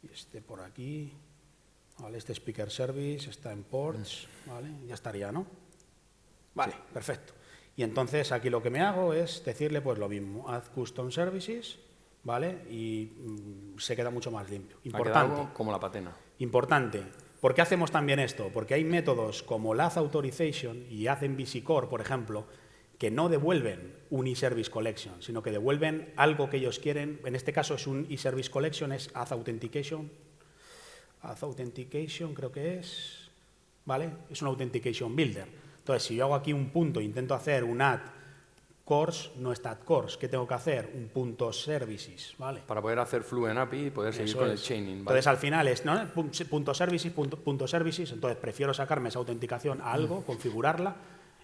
y este por aquí, ¿vale? Este speaker service está en ports, ¿vale? Ya estaría, ¿no? Vale, perfecto. Y entonces aquí lo que me hago es decirle pues lo mismo, add custom services, ¿vale? Y mm, se queda mucho más limpio. Importante. como la patena. Importante. ¿Por qué hacemos también esto? Porque hay métodos como Lath Authorization y Add MVC Core, por ejemplo, que no devuelven un eService Collection, sino que devuelven algo que ellos quieren. En este caso es un eService Collection, es Add Authentication. Add Authentication creo que es, ¿vale? Es un Authentication Builder. Entonces, si yo hago aquí un punto, intento hacer un add course, no está course. ¿Qué tengo que hacer? Un punto services, ¿vale? Para poder hacer Fluent API y poder seguir con el chaining. Entonces, al final es ¿no? punto services, punto, services. Entonces, prefiero sacarme esa autenticación a algo, mm. configurarla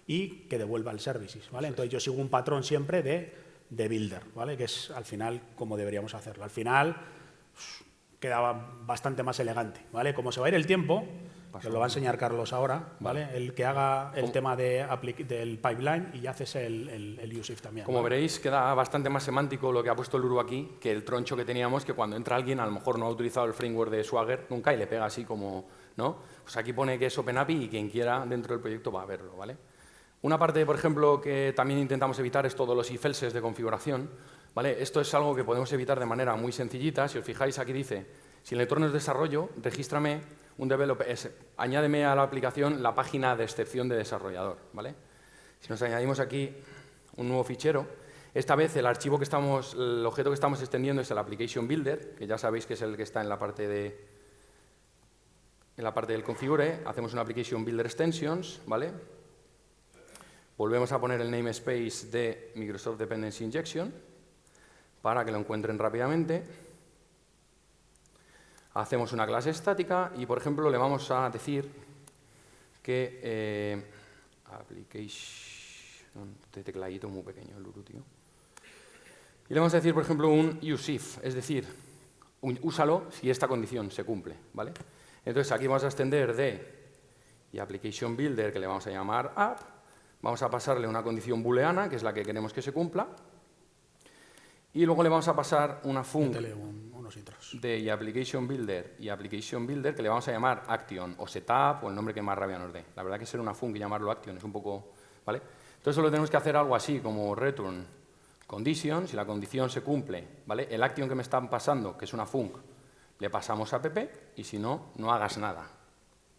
y que devuelva el services, ¿vale? Entonces, yo sigo un patrón siempre de, de builder, ¿vale? Que es, al final, como deberíamos hacerlo. Al final, quedaba bastante más elegante, ¿vale? Como se va a ir el tiempo, lo va a enseñar Carlos ahora, ¿vale? El que haga el tema de del pipeline y haces el, el, el también. Como veréis, queda bastante más semántico lo que ha puesto el Uru aquí que el troncho que teníamos, que cuando entra alguien a lo mejor no ha utilizado el framework de Swagger nunca y le pega así como, ¿no? Pues aquí pone que es OpenAPI y quien quiera dentro del proyecto va a verlo, ¿vale? Una parte, por ejemplo, que también intentamos evitar es todos los if de configuración, ¿vale? Esto es algo que podemos evitar de manera muy sencillita. Si os fijáis, aquí dice, si el entorno es desarrollo, regístrame un developer, es, añádeme a la aplicación la página de excepción de desarrollador. ¿vale? Si nos añadimos aquí un nuevo fichero, esta vez el archivo que estamos, el objeto que estamos extendiendo es el application builder, que ya sabéis que es el que está en la parte de en la parte del configure, hacemos una application builder extensions, ¿vale? Volvemos a poner el namespace de Microsoft Dependency Injection para que lo encuentren rápidamente hacemos una clase estática y, por ejemplo, le vamos a decir que eh, application, Este tecladito muy pequeño, el Luru, tío. Y le vamos a decir, por ejemplo, un use if, es decir, úsalo si esta condición se cumple, ¿vale? Entonces aquí vamos a extender de y application builder, que le vamos a llamar app, vamos a pasarle una condición booleana, que es la que queremos que se cumpla, y luego le vamos a pasar una func de application builder y application builder que le vamos a llamar action o setup o el nombre que más rabia nos dé. La verdad que ser una func y llamarlo action es un poco, ¿vale? Entonces solo tenemos que hacer algo así como return condition, si la condición se cumple, ¿vale? El action que me están pasando, que es una func, le pasamos a pp y si no, no hagas nada,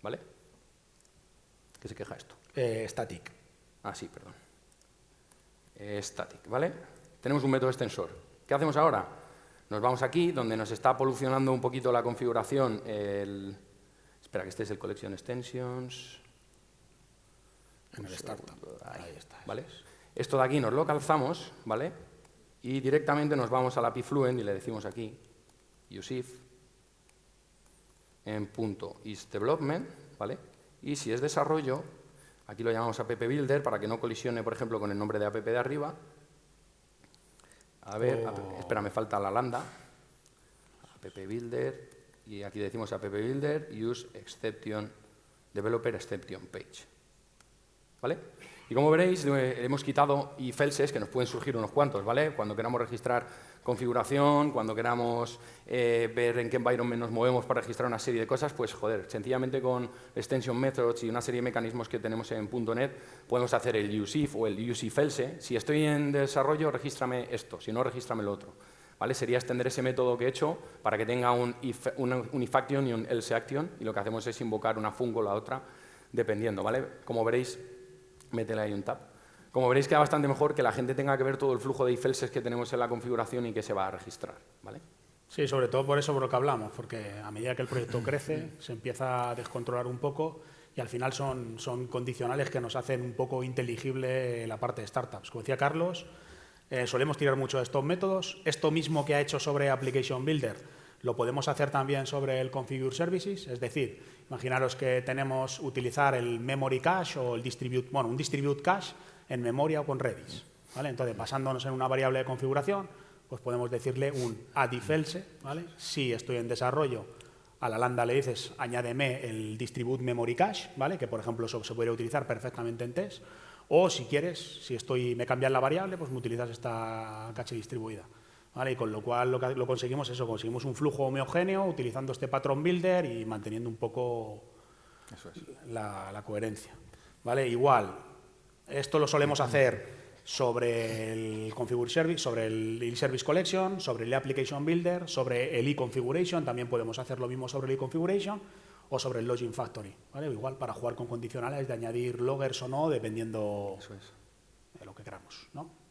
¿vale? ¿Qué se queja esto? Eh, static. Ah, sí, perdón. static, ¿vale? Tenemos un método extensor. ¿Qué hacemos ahora? Nos vamos aquí, donde nos está polucionando un poquito la configuración el... Espera, que este es el Collection Extensions. En el Startup. Ahí, está. ¿Vale? Esto de aquí nos lo calzamos, ¿vale? Y directamente nos vamos a la Fluent y le decimos aquí, use en punto isDevelopment, ¿vale? Y si es desarrollo, aquí lo llamamos app builder para que no colisione, por ejemplo, con el nombre de app de arriba. A ver, oh. espera, me falta la lambda. app builder, y aquí decimos app builder, use exception, developer exception page. ¿Vale? Y como veréis, hemos quitado if else's, que nos pueden surgir unos cuantos, ¿vale? Cuando queramos registrar configuración, cuando queramos eh, ver en qué environment nos movemos para registrar una serie de cosas, pues joder, sencillamente con extension methods y una serie de mecanismos que tenemos en .NET podemos hacer el useIf o el useIfElse. Si estoy en desarrollo, regístrame esto, si no, regístrame lo otro. ¿Vale? Sería extender ese método que he hecho para que tenga un if, un if action y un else action y lo que hacemos es invocar una fungo o la otra dependiendo. ¿vale? Como veréis, métele ahí un tab. Como veréis, queda bastante mejor que la gente tenga que ver todo el flujo de ifelses que tenemos en la configuración y que se va a registrar. ¿vale? Sí, sobre todo por eso por lo que hablamos, porque a medida que el proyecto crece, se empieza a descontrolar un poco y al final son, son condicionales que nos hacen un poco inteligible la parte de startups. Como decía Carlos, eh, solemos tirar mucho de estos métodos. Esto mismo que ha hecho sobre Application Builder lo podemos hacer también sobre el Configure Services, es decir, imaginaros que tenemos utilizar el Memory Cache o el Distribute, bueno, un Distribute Cache en memoria o con Redis. ¿vale? Entonces, basándonos en una variable de configuración, pues podemos decirle un add if else, ¿vale? Si estoy en desarrollo, a la lambda le dices, añádeme el distribute memory cache, ¿vale? Que, por ejemplo, se podría utilizar perfectamente en test. O, si quieres, si estoy, me cambian la variable, pues me utilizas esta cache distribuida. Y con lo cual lo, que, lo conseguimos eso, conseguimos un flujo homogéneo utilizando este patrón builder y manteniendo un poco la, coherencia. ¿Vale? Igual, esto lo solemos hacer sobre el Configure Service, sobre el Service Collection, sobre el Application Builder, sobre el e-configuration, también podemos hacer lo mismo sobre el e-configuration o sobre el Login Factory, ¿vale? Igual para jugar con condicionales de añadir loggers o no, dependiendo de lo que queramos, ¿no?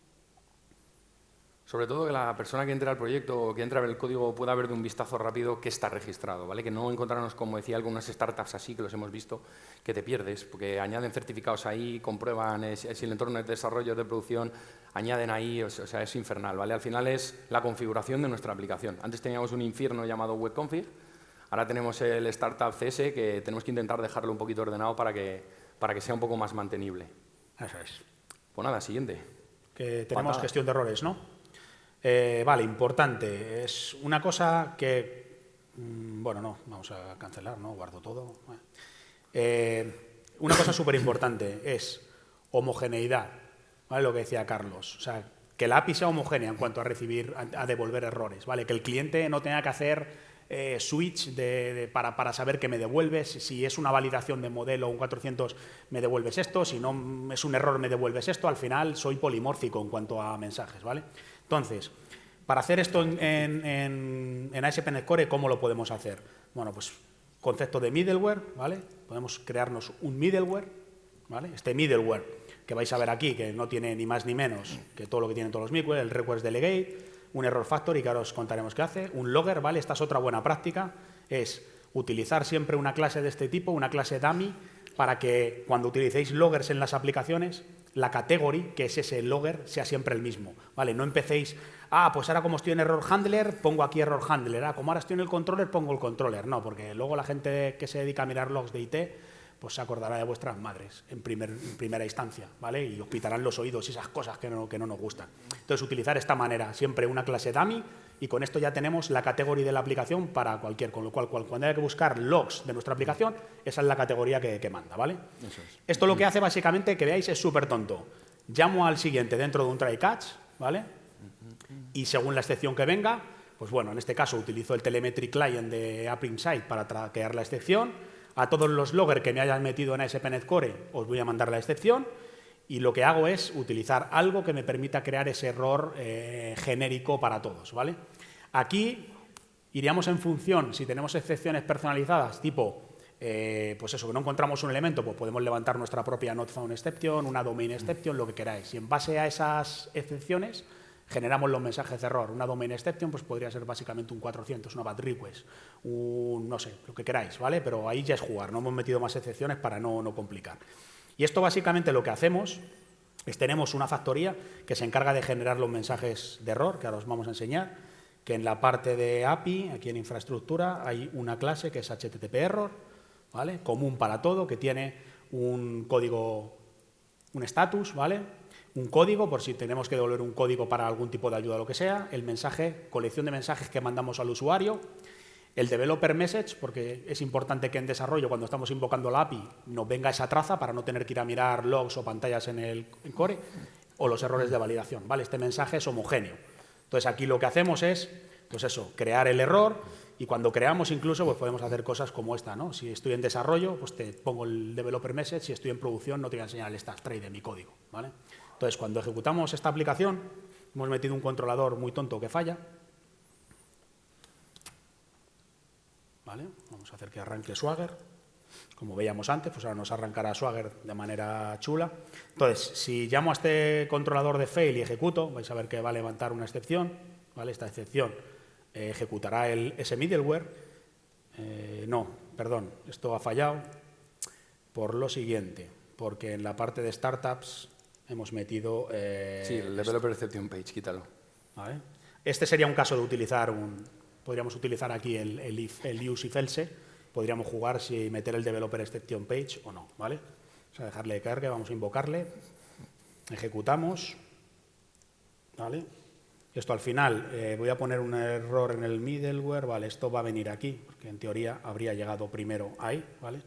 Sobre todo que la persona que entra al proyecto o que entra a ver el código pueda ver de un vistazo rápido qué está registrado, ¿vale? Que no encontrarnos, como decía, algunas startups así que los hemos visto, que te pierdes, porque añaden certificados ahí, comprueban si el entorno de desarrollo de producción, añaden ahí, o sea, es infernal, ¿vale? Al final es la configuración de nuestra aplicación. Antes teníamos un infierno llamado webconfig, ahora tenemos el startup CS que tenemos que intentar dejarlo un poquito ordenado para que, para que sea un poco más mantenible. Eso es. Pues nada, siguiente. Que tenemos gestión de errores, ¿no? Eh, vale, importante. Es una cosa que... Mm, bueno, no, vamos a cancelar, ¿no? Guardo todo. Eh, una cosa súper importante es homogeneidad, ¿vale? Lo que decía Carlos. O sea, que la API sea homogénea en cuanto a recibir, a, devolver errores, ¿vale? Que el cliente no tenga que hacer eh, switch para, para, saber que me devuelves, si es una validación de modelo un 400 me devuelves esto, si no es un error me devuelves esto, al final soy polimórfico en cuanto a mensajes, ¿vale? Entonces, para hacer esto en, en, en ASP.NET Core, ¿cómo lo podemos hacer? Bueno, pues concepto de middleware, ¿vale? Podemos crearnos un middleware, ¿vale? Este middleware que vais a ver aquí, que no tiene ni más ni menos que todo lo que tienen todos los middleware, el request delegate, un error factory, que ahora os contaremos qué hace, un logger, ¿vale? Esta es otra buena práctica, es utilizar siempre una clase de este tipo, una clase dummy, para que cuando utilicéis loggers en las aplicaciones, la category, que es ese logger, sea siempre el mismo. ¿vale? No empecéis, ah, pues ahora como estoy en error handler, pongo aquí error handler. Ah, como ahora estoy en el controller, pongo el controller. No, porque luego la gente que se dedica a mirar logs de IT, pues se acordará de vuestras madres en, primera instancia, ¿vale? Y os pitarán los oídos y esas cosas que no, que no nos gustan. Entonces, utilizar esta manera, siempre una clase dummy, y con esto ya tenemos la categoría de la aplicación para cualquier, con lo cual, cuando haya que buscar logs de nuestra aplicación, esa es la categoría que, manda, ¿vale? Esto lo que hace básicamente, que veáis, es súper tonto. Llamo al siguiente dentro de un try catch, ¿vale? Y según la excepción que venga, pues bueno, en este caso utilizo el telemetry client de App Insight para traquear la excepción. A todos los loggers que me hayan metido en ASP.NET Core os voy a mandar la excepción y lo que hago es utilizar algo que me permita crear ese error eh, genérico para todos, ¿vale? Aquí iríamos en función, si tenemos excepciones personalizadas, tipo, eh, pues eso, que no encontramos un elemento, pues podemos levantar nuestra propia not found exception, una domain exception, lo que queráis. Y en base a esas excepciones generamos los mensajes de error. Una domain exception pues podría ser básicamente un 400, una bad request, un no sé, lo que queráis, ¿vale? Pero ahí ya es jugar, no hemos metido más excepciones para no, no complicar. Y esto básicamente lo que hacemos es tenemos una factoría que se encarga de generar los mensajes de error, que ahora os vamos a enseñar, que en la parte de API, aquí en infraestructura, hay una clase que es HTTP error, ¿vale? común para todo, que tiene un código, un status, ¿vale? un código, por si tenemos que devolver un código para algún tipo de ayuda o lo que sea, el mensaje, colección de mensajes que mandamos al usuario, el developer message, porque es importante que en desarrollo, cuando estamos invocando la API, nos venga esa traza para no tener que ir a mirar logs o pantallas en el core, o los errores de validación. ¿vale? Este mensaje es homogéneo. Entonces, aquí lo que hacemos es, pues eso, crear el error, y cuando creamos incluso, pues podemos hacer cosas como esta, ¿no? Si estoy en desarrollo, pues te pongo el developer message, si estoy en producción, no te voy a enseñar el stack tray de mi código, ¿vale? Entonces, cuando ejecutamos esta aplicación, hemos metido un controlador muy tonto que falla. Vamos a hacer que arranque Swagger. Como veíamos antes, pues ahora nos arrancará Swagger de manera chula. Entonces, si llamo a este controlador de fail y ejecuto, vais a ver que va a levantar una excepción. ¿vale? Esta excepción eh, ejecutará el, ese middleware. Eh, no, perdón, esto ha fallado por lo siguiente, porque en la parte de startups hemos metido... Eh, sí, el Developer Exception Page, quítalo. Este sería un caso de utilizar un... Podríamos utilizar aquí el, if, el use if else. Podríamos jugar si meter el Developer Exception Page o no, ¿vale? O sea, dejarle de carga, vamos a invocarle. Ejecutamos. ¿Vale? Esto al final, eh, voy a poner un error en el middleware, ¿vale? Esto va a venir aquí, porque en teoría habría llegado primero ahí, ¿vale?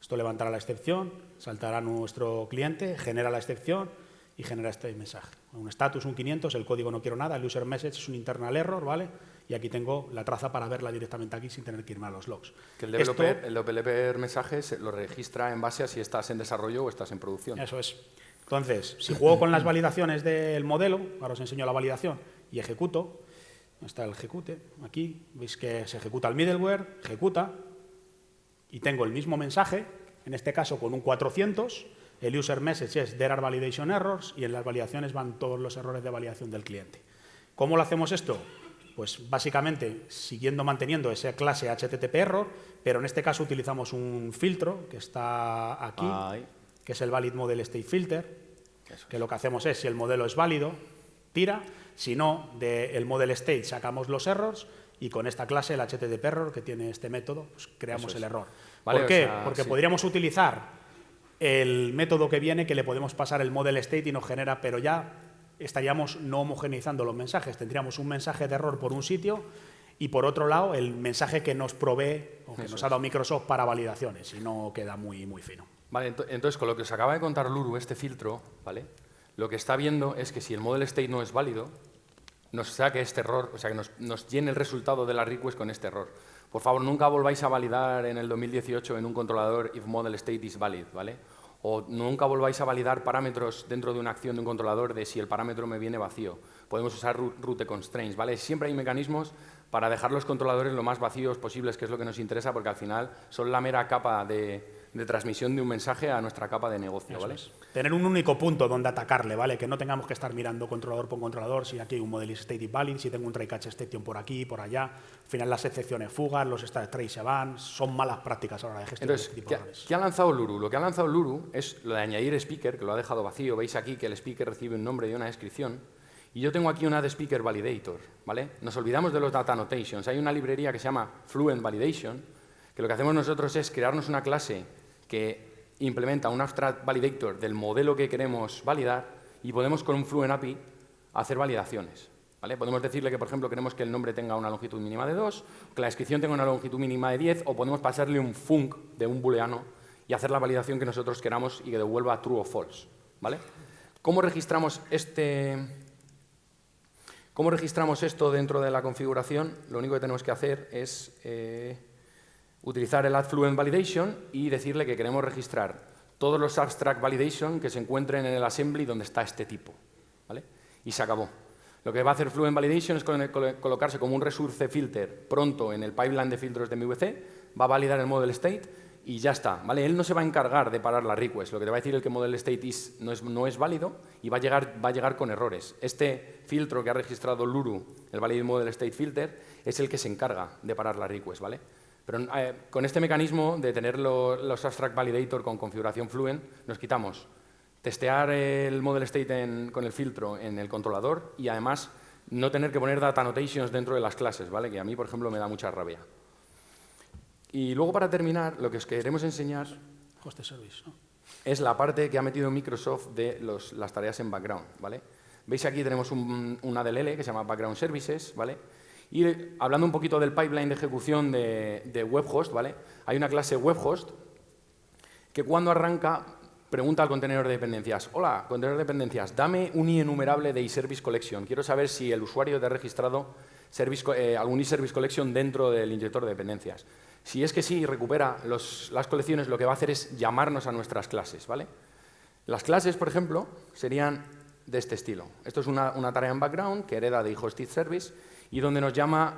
Esto levantará la excepción, saltará nuestro cliente, genera la excepción, y genera este mensaje. Un status, un 500, el código no quiero nada, el user message es un internal error, ¿vale? Y aquí tengo la traza para verla directamente aquí sin tener que irme a los logs. Que el developer, el developer mensaje lo registra en base a si estás en desarrollo o estás en producción. Eso es. Entonces, si juego con las validaciones del modelo, ahora os enseño la validación, y ejecuto, está el ejecute, aquí, veis que se ejecuta el middleware, ejecuta, y tengo el mismo mensaje, en este caso con un 400, el user message es there are validation errors y en las validaciones van todos los errores de validación del cliente. ¿Cómo lo hacemos esto? Pues básicamente siguiendo manteniendo esa clase HTTP error, pero en este caso utilizamos un filtro que está aquí, que es el valid model state filter, que lo que hacemos es, si el modelo es válido, tira, si no, del model state sacamos los errors y con esta clase, el HTTP error, que tiene este método, pues creamos el error. ¿Por qué? Porque podríamos utilizar el método que viene que le podemos pasar el model state y nos genera, pero ya estaríamos no homogeneizando los mensajes. Tendríamos un mensaje de error por un sitio y por otro lado el mensaje que nos provee o que nos ha dado Microsoft para validaciones y no queda muy, muy fino. Vale, entonces con lo que os acaba de contar Luru, este filtro, ¿vale? lo que está viendo es que si el model state no es válido, nos saque este error, o sea, que nos, nos llene el resultado de la request con este error. Por favor, nunca volváis a validar en el 2018 en un controlador if model state is valid, ¿vale? O nunca volváis a validar parámetros dentro de una acción de un controlador de si el parámetro me viene vacío. Podemos usar route constraints, ¿vale? Siempre hay mecanismos para dejar los controladores lo más vacíos posibles, que es lo que nos interesa, porque al final son la mera capa de, de transmisión de un mensaje a nuestra capa de negocio, ¿vale? Tener un único punto donde atacarle, ¿vale? Que no tengamos que estar mirando controlador por controlador, si aquí hay un model state valid, si tengo un try catch exception por aquí, por allá. Al final las excepciones fugan, los state trace se van, son malas prácticas ahora de gestión Entonces, de este tipo ¿qué, ¿qué ha lanzado Luru? Lo que ha lanzado Luru es lo de añadir speaker, que lo ha dejado vacío. Veis aquí que el speaker recibe un nombre y una descripción. Y yo tengo aquí una de speaker validator, ¿vale? Nos olvidamos de los data annotations. Hay una librería que se llama Fluent Validation, que lo que hacemos nosotros es crearnos una clase que implementa un abstract validator del modelo que queremos validar y podemos con un Fluent API hacer validaciones. Podemos decirle que, por ejemplo, queremos que el nombre tenga una longitud mínima de 2, que la descripción tenga una longitud mínima de 10, o podemos pasarle un func de un booleano y hacer la validación que nosotros queramos y que devuelva true o false. ¿vale? ¿Cómo registramos este, ¿Cómo registramos esto dentro de la configuración? Lo único que tenemos que hacer es eh, utilizar el add validation y decirle que queremos registrar todos los abstract validation que se encuentren en el assembly donde está este tipo. ¿vale? Y se acabó. Lo que va a hacer Fluent Validation es colocarse como un resource filter pronto en el pipeline de filtros de MVC, va a validar el model state y ya está. ¿vale? Él no se va a encargar de parar la request. Lo que te va a decir es que el model state no, es, no, es, válido y va a, llegar, va a llegar con errores. Este filtro que ha registrado Luru, el valid model state filter, es el que se encarga de parar la request. ¿vale? Pero eh, con este mecanismo de tener los abstract validator con configuración Fluent, nos quitamos testear el model state con el filtro en el controlador y además no tener que poner data annotations dentro de las clases, ¿vale? que a mí, por ejemplo, me da mucha rabia. Y luego, para terminar, lo que os queremos enseñar es la parte que ha metido Microsoft de las tareas en background. ¿vale? Veis aquí tenemos un, una DLL que se llama Background Services, ¿vale? Y hablando un poquito del pipeline de ejecución de, de webhost, ¿vale? Hay una clase webhost que cuando arranca pregunta al contenedor de dependencias, hola, contenedor de dependencias, dame un enumerable de iService Collection. Quiero saber si el usuario te ha registrado eh, algún iService Collection dentro del inyector de dependencias. Si es que sí, recupera las colecciones, lo que va a hacer es llamarnos a nuestras clases. ¿vale? Las clases, por ejemplo, serían de este estilo. Esto es una, tarea en background que hereda de iHosted Service y donde nos llama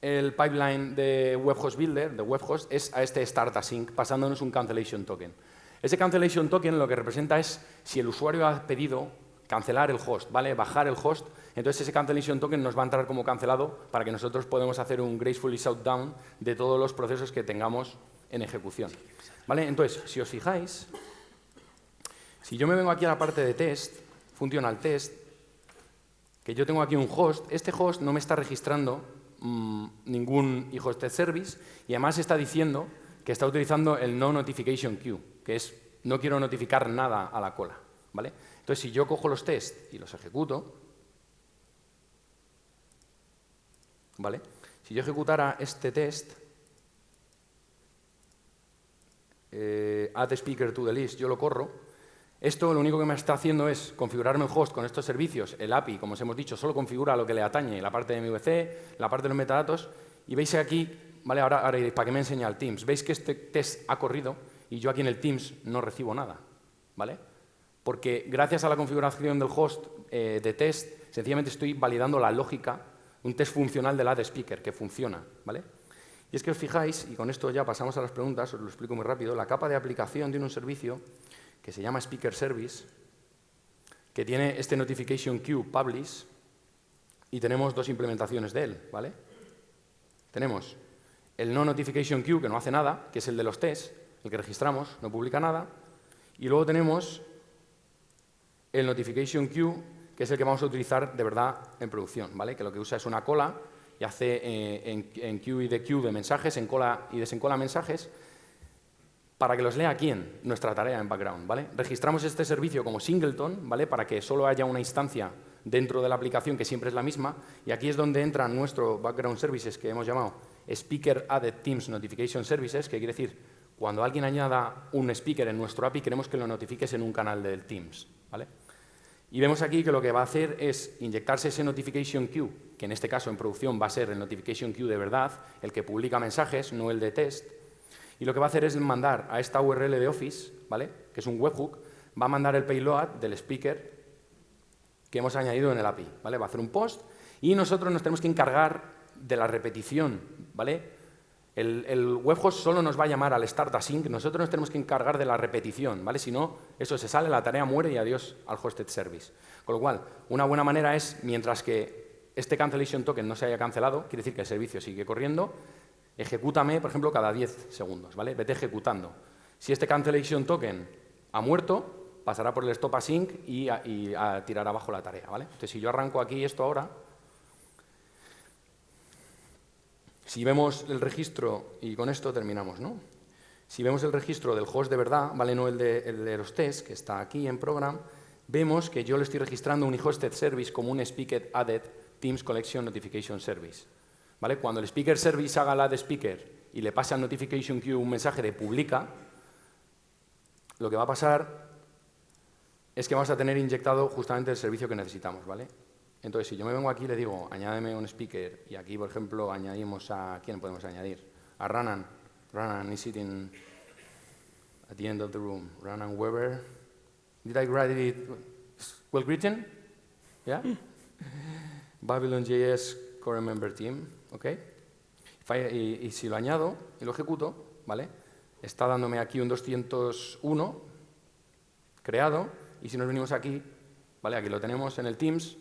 el pipeline de WebHost Builder, de WebHost, es a este start async, pasándonos un cancellation token. Ese cancellation token lo que representa es si el usuario ha pedido cancelar el host, ¿vale? bajar el host, entonces ese cancellation token nos va a entrar como cancelado para que nosotros podamos hacer un gracefully shutdown de todos los procesos que tengamos en ejecución. ¿Vale? Entonces, si os fijáis, si yo me vengo aquí a la parte de test, funcional test, que yo tengo aquí un host, este host no me está registrando mmm, ningún hosted service y además está diciendo que está utilizando el no notification queue que es no quiero notificar nada a la cola. ¿vale? Entonces, si yo cojo los tests y los ejecuto, ¿vale? si yo ejecutara este test, eh, add speaker to the list, yo lo corro, esto lo único que me está haciendo es configurarme el host con estos servicios. El API, como os hemos dicho, solo configura lo que le atañe, la parte de MVC, la parte de los metadatos. Y veis aquí, ¿vale? ahora, ahora ¿para qué me enseña el Teams? Veis que este test ha corrido y yo aquí en el Teams no recibo nada, ¿vale? Porque gracias a la configuración del host eh, de test, sencillamente estoy validando la lógica, un test funcional del ad speaker que funciona, ¿vale? Y es que os fijáis, y con esto ya pasamos a las preguntas, os lo explico muy rápido, la capa de aplicación tiene un servicio que se llama Speaker Service, que tiene este Notification Queue Publish, y tenemos dos implementaciones de él, ¿vale? Tenemos el No Notification Queue, que no hace nada, que es el de los tests, el que registramos, no publica nada. Y luego tenemos el notification queue, que es el que vamos a utilizar de verdad en producción, ¿vale? que lo que usa es una cola y hace eh, en, en, queue y de queue de mensajes, encola y desencola mensajes, para que los lea quién, nuestra tarea en background. ¿vale? Registramos este servicio como singleton, ¿vale? para que solo haya una instancia dentro de la aplicación que siempre es la misma, y aquí es donde entra nuestro background services que hemos llamado Speaker Added Teams Notification Services, que quiere decir cuando alguien añada un speaker en nuestro API, queremos que lo notifiques en un canal del Teams. ¿vale? Y vemos aquí que lo que va a hacer es inyectarse ese notification queue, que en este caso en producción va a ser el notification queue de verdad, el que publica mensajes, no el de test. Y lo que va a hacer es mandar a esta URL de Office, ¿vale? que es un webhook, va a mandar el payload del speaker que hemos añadido en el API. ¿vale? Va a hacer un post y nosotros nos tenemos que encargar de la repetición, ¿vale? El, webhost solo nos va a llamar al start async, nosotros nos tenemos que encargar de la repetición, ¿vale? Si no, eso se sale, la tarea muere y adiós al hosted service. Con lo cual, una buena manera es, mientras que este cancellation token no se haya cancelado, quiere decir que el servicio sigue corriendo, ejecútame, por ejemplo, cada 10 segundos, ¿vale? Vete ejecutando. Si este cancellation token ha muerto, pasará por el stop async y a, y abajo la tarea, ¿vale? Entonces, si yo arranco aquí esto ahora, Si vemos el registro, y con esto terminamos, ¿no? Si vemos el registro del host de verdad, ¿vale? no el de, el de los tests, que está aquí en Program, vemos que yo le estoy registrando un hosted service como un speaker added Teams Collection Notification Service. ¿Vale? Cuando el speaker service haga la de speaker y le pase al notification queue un mensaje de publica, lo que va a pasar es que vamos a tener inyectado justamente el servicio que necesitamos. ¿vale? Entonces, si yo me vengo aquí y le digo, añádeme un speaker, y aquí, por ejemplo, añadimos a... ¿Quién podemos añadir? A Ranan. Ranan is sitting at the end of the room. Ranan Weber. Did I write it well written? Yeah? Babylon.js core member team, ¿ok? Y, y, si lo añado y lo ejecuto, ¿vale? Está dándome aquí un 201 creado y si nos venimos aquí, ¿vale? Aquí lo tenemos en el Teams,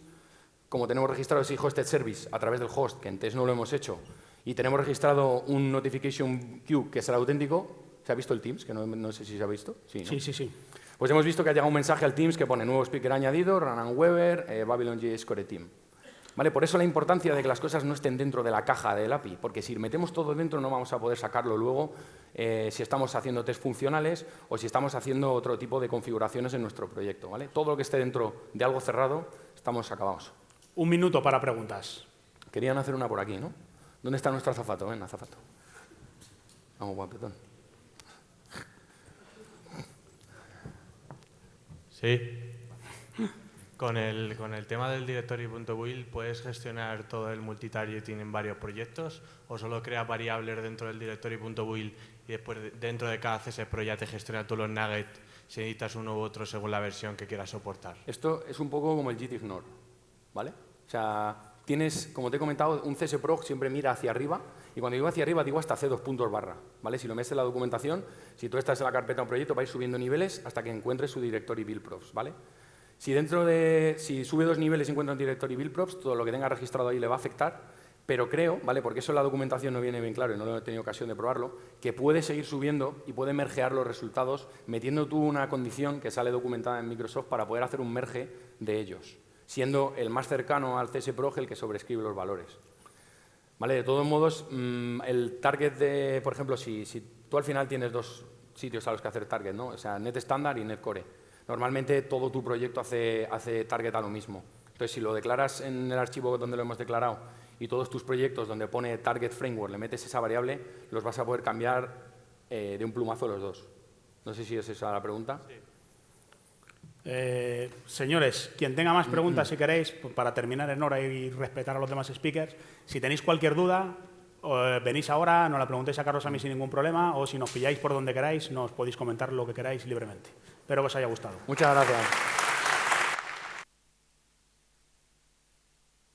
como tenemos registrado ese hosted service a través del host, que en test no lo hemos hecho, y tenemos registrado un notification queue que el auténtico, ¿se ha visto el Teams? Que no, no sé si se ha visto. Sí, sí, sí, sí. Pues hemos visto que ha llegado un mensaje al Teams que pone nuevo speaker añadido, Ranan Weber, eh, Babylon.js Core Team. ¿Vale? Por eso la importancia de que las cosas no estén dentro de la caja del API, porque si metemos todo dentro no vamos a poder sacarlo luego eh, si estamos haciendo test funcionales o si estamos haciendo otro tipo de configuraciones en nuestro proyecto. ¿vale? Todo lo que esté dentro de algo cerrado, estamos acabados. Un minuto para preguntas. Querían hacer una por aquí, ¿no? ¿Dónde está nuestro azafato? Ven, azafato. Vamos, guapetón. Sí. Con el, con el tema del directory.will, ¿puedes gestionar todo el multitargeting en varios proyectos o solo creas variables dentro del directory.will y después dentro de cada CSPro ya te gestiona todos los nuggets si necesitas uno u otro según la versión que quieras soportar? Esto es un poco como el gitignore, ¿vale? O sea, tienes, como te he comentado, un CSPro siempre mira hacia arriba y cuando digo hacia arriba digo hasta C2 puntos barra, ¿vale? Si lo metes en la documentación, si tú estás en la carpeta de un proyecto, vais subiendo niveles hasta que encuentres su directory build props, ¿vale? Si dentro de, si sube dos niveles y encuentra un directory build props, todo lo que tenga registrado ahí le va a afectar, pero creo, ¿vale? Porque eso en la documentación no viene bien claro y no he tenido ocasión de probarlo, que puede seguir subiendo y puede mergear los resultados metiendo tú una condición que sale documentada en Microsoft para poder hacer un merge de ellos, siendo el más cercano al CSPROG el que sobrescribe los valores. ¿Vale? De todos modos, mm, el target de, por ejemplo, si, tú al final tienes dos sitios a los que hacer target, ¿no? O sea, net standard y net core normalmente todo tu proyecto hace, hace target a lo mismo. Entonces, si lo declaras en el archivo donde lo hemos declarado y todos tus proyectos donde pone target framework le metes esa variable, los vas a poder cambiar eh, de un plumazo los dos. No sé si es esa la pregunta. Eh, señores, quien tenga más preguntas, si queréis, pues, para terminar en hora y respetar a los demás speakers, si tenéis cualquier duda, eh, venís ahora, nos la preguntéis a Carlos a mí sin ningún problema, o si nos pilláis por donde queráis, nos podéis comentar lo que queráis libremente. Espero que os haya gustado. Muchas gracias.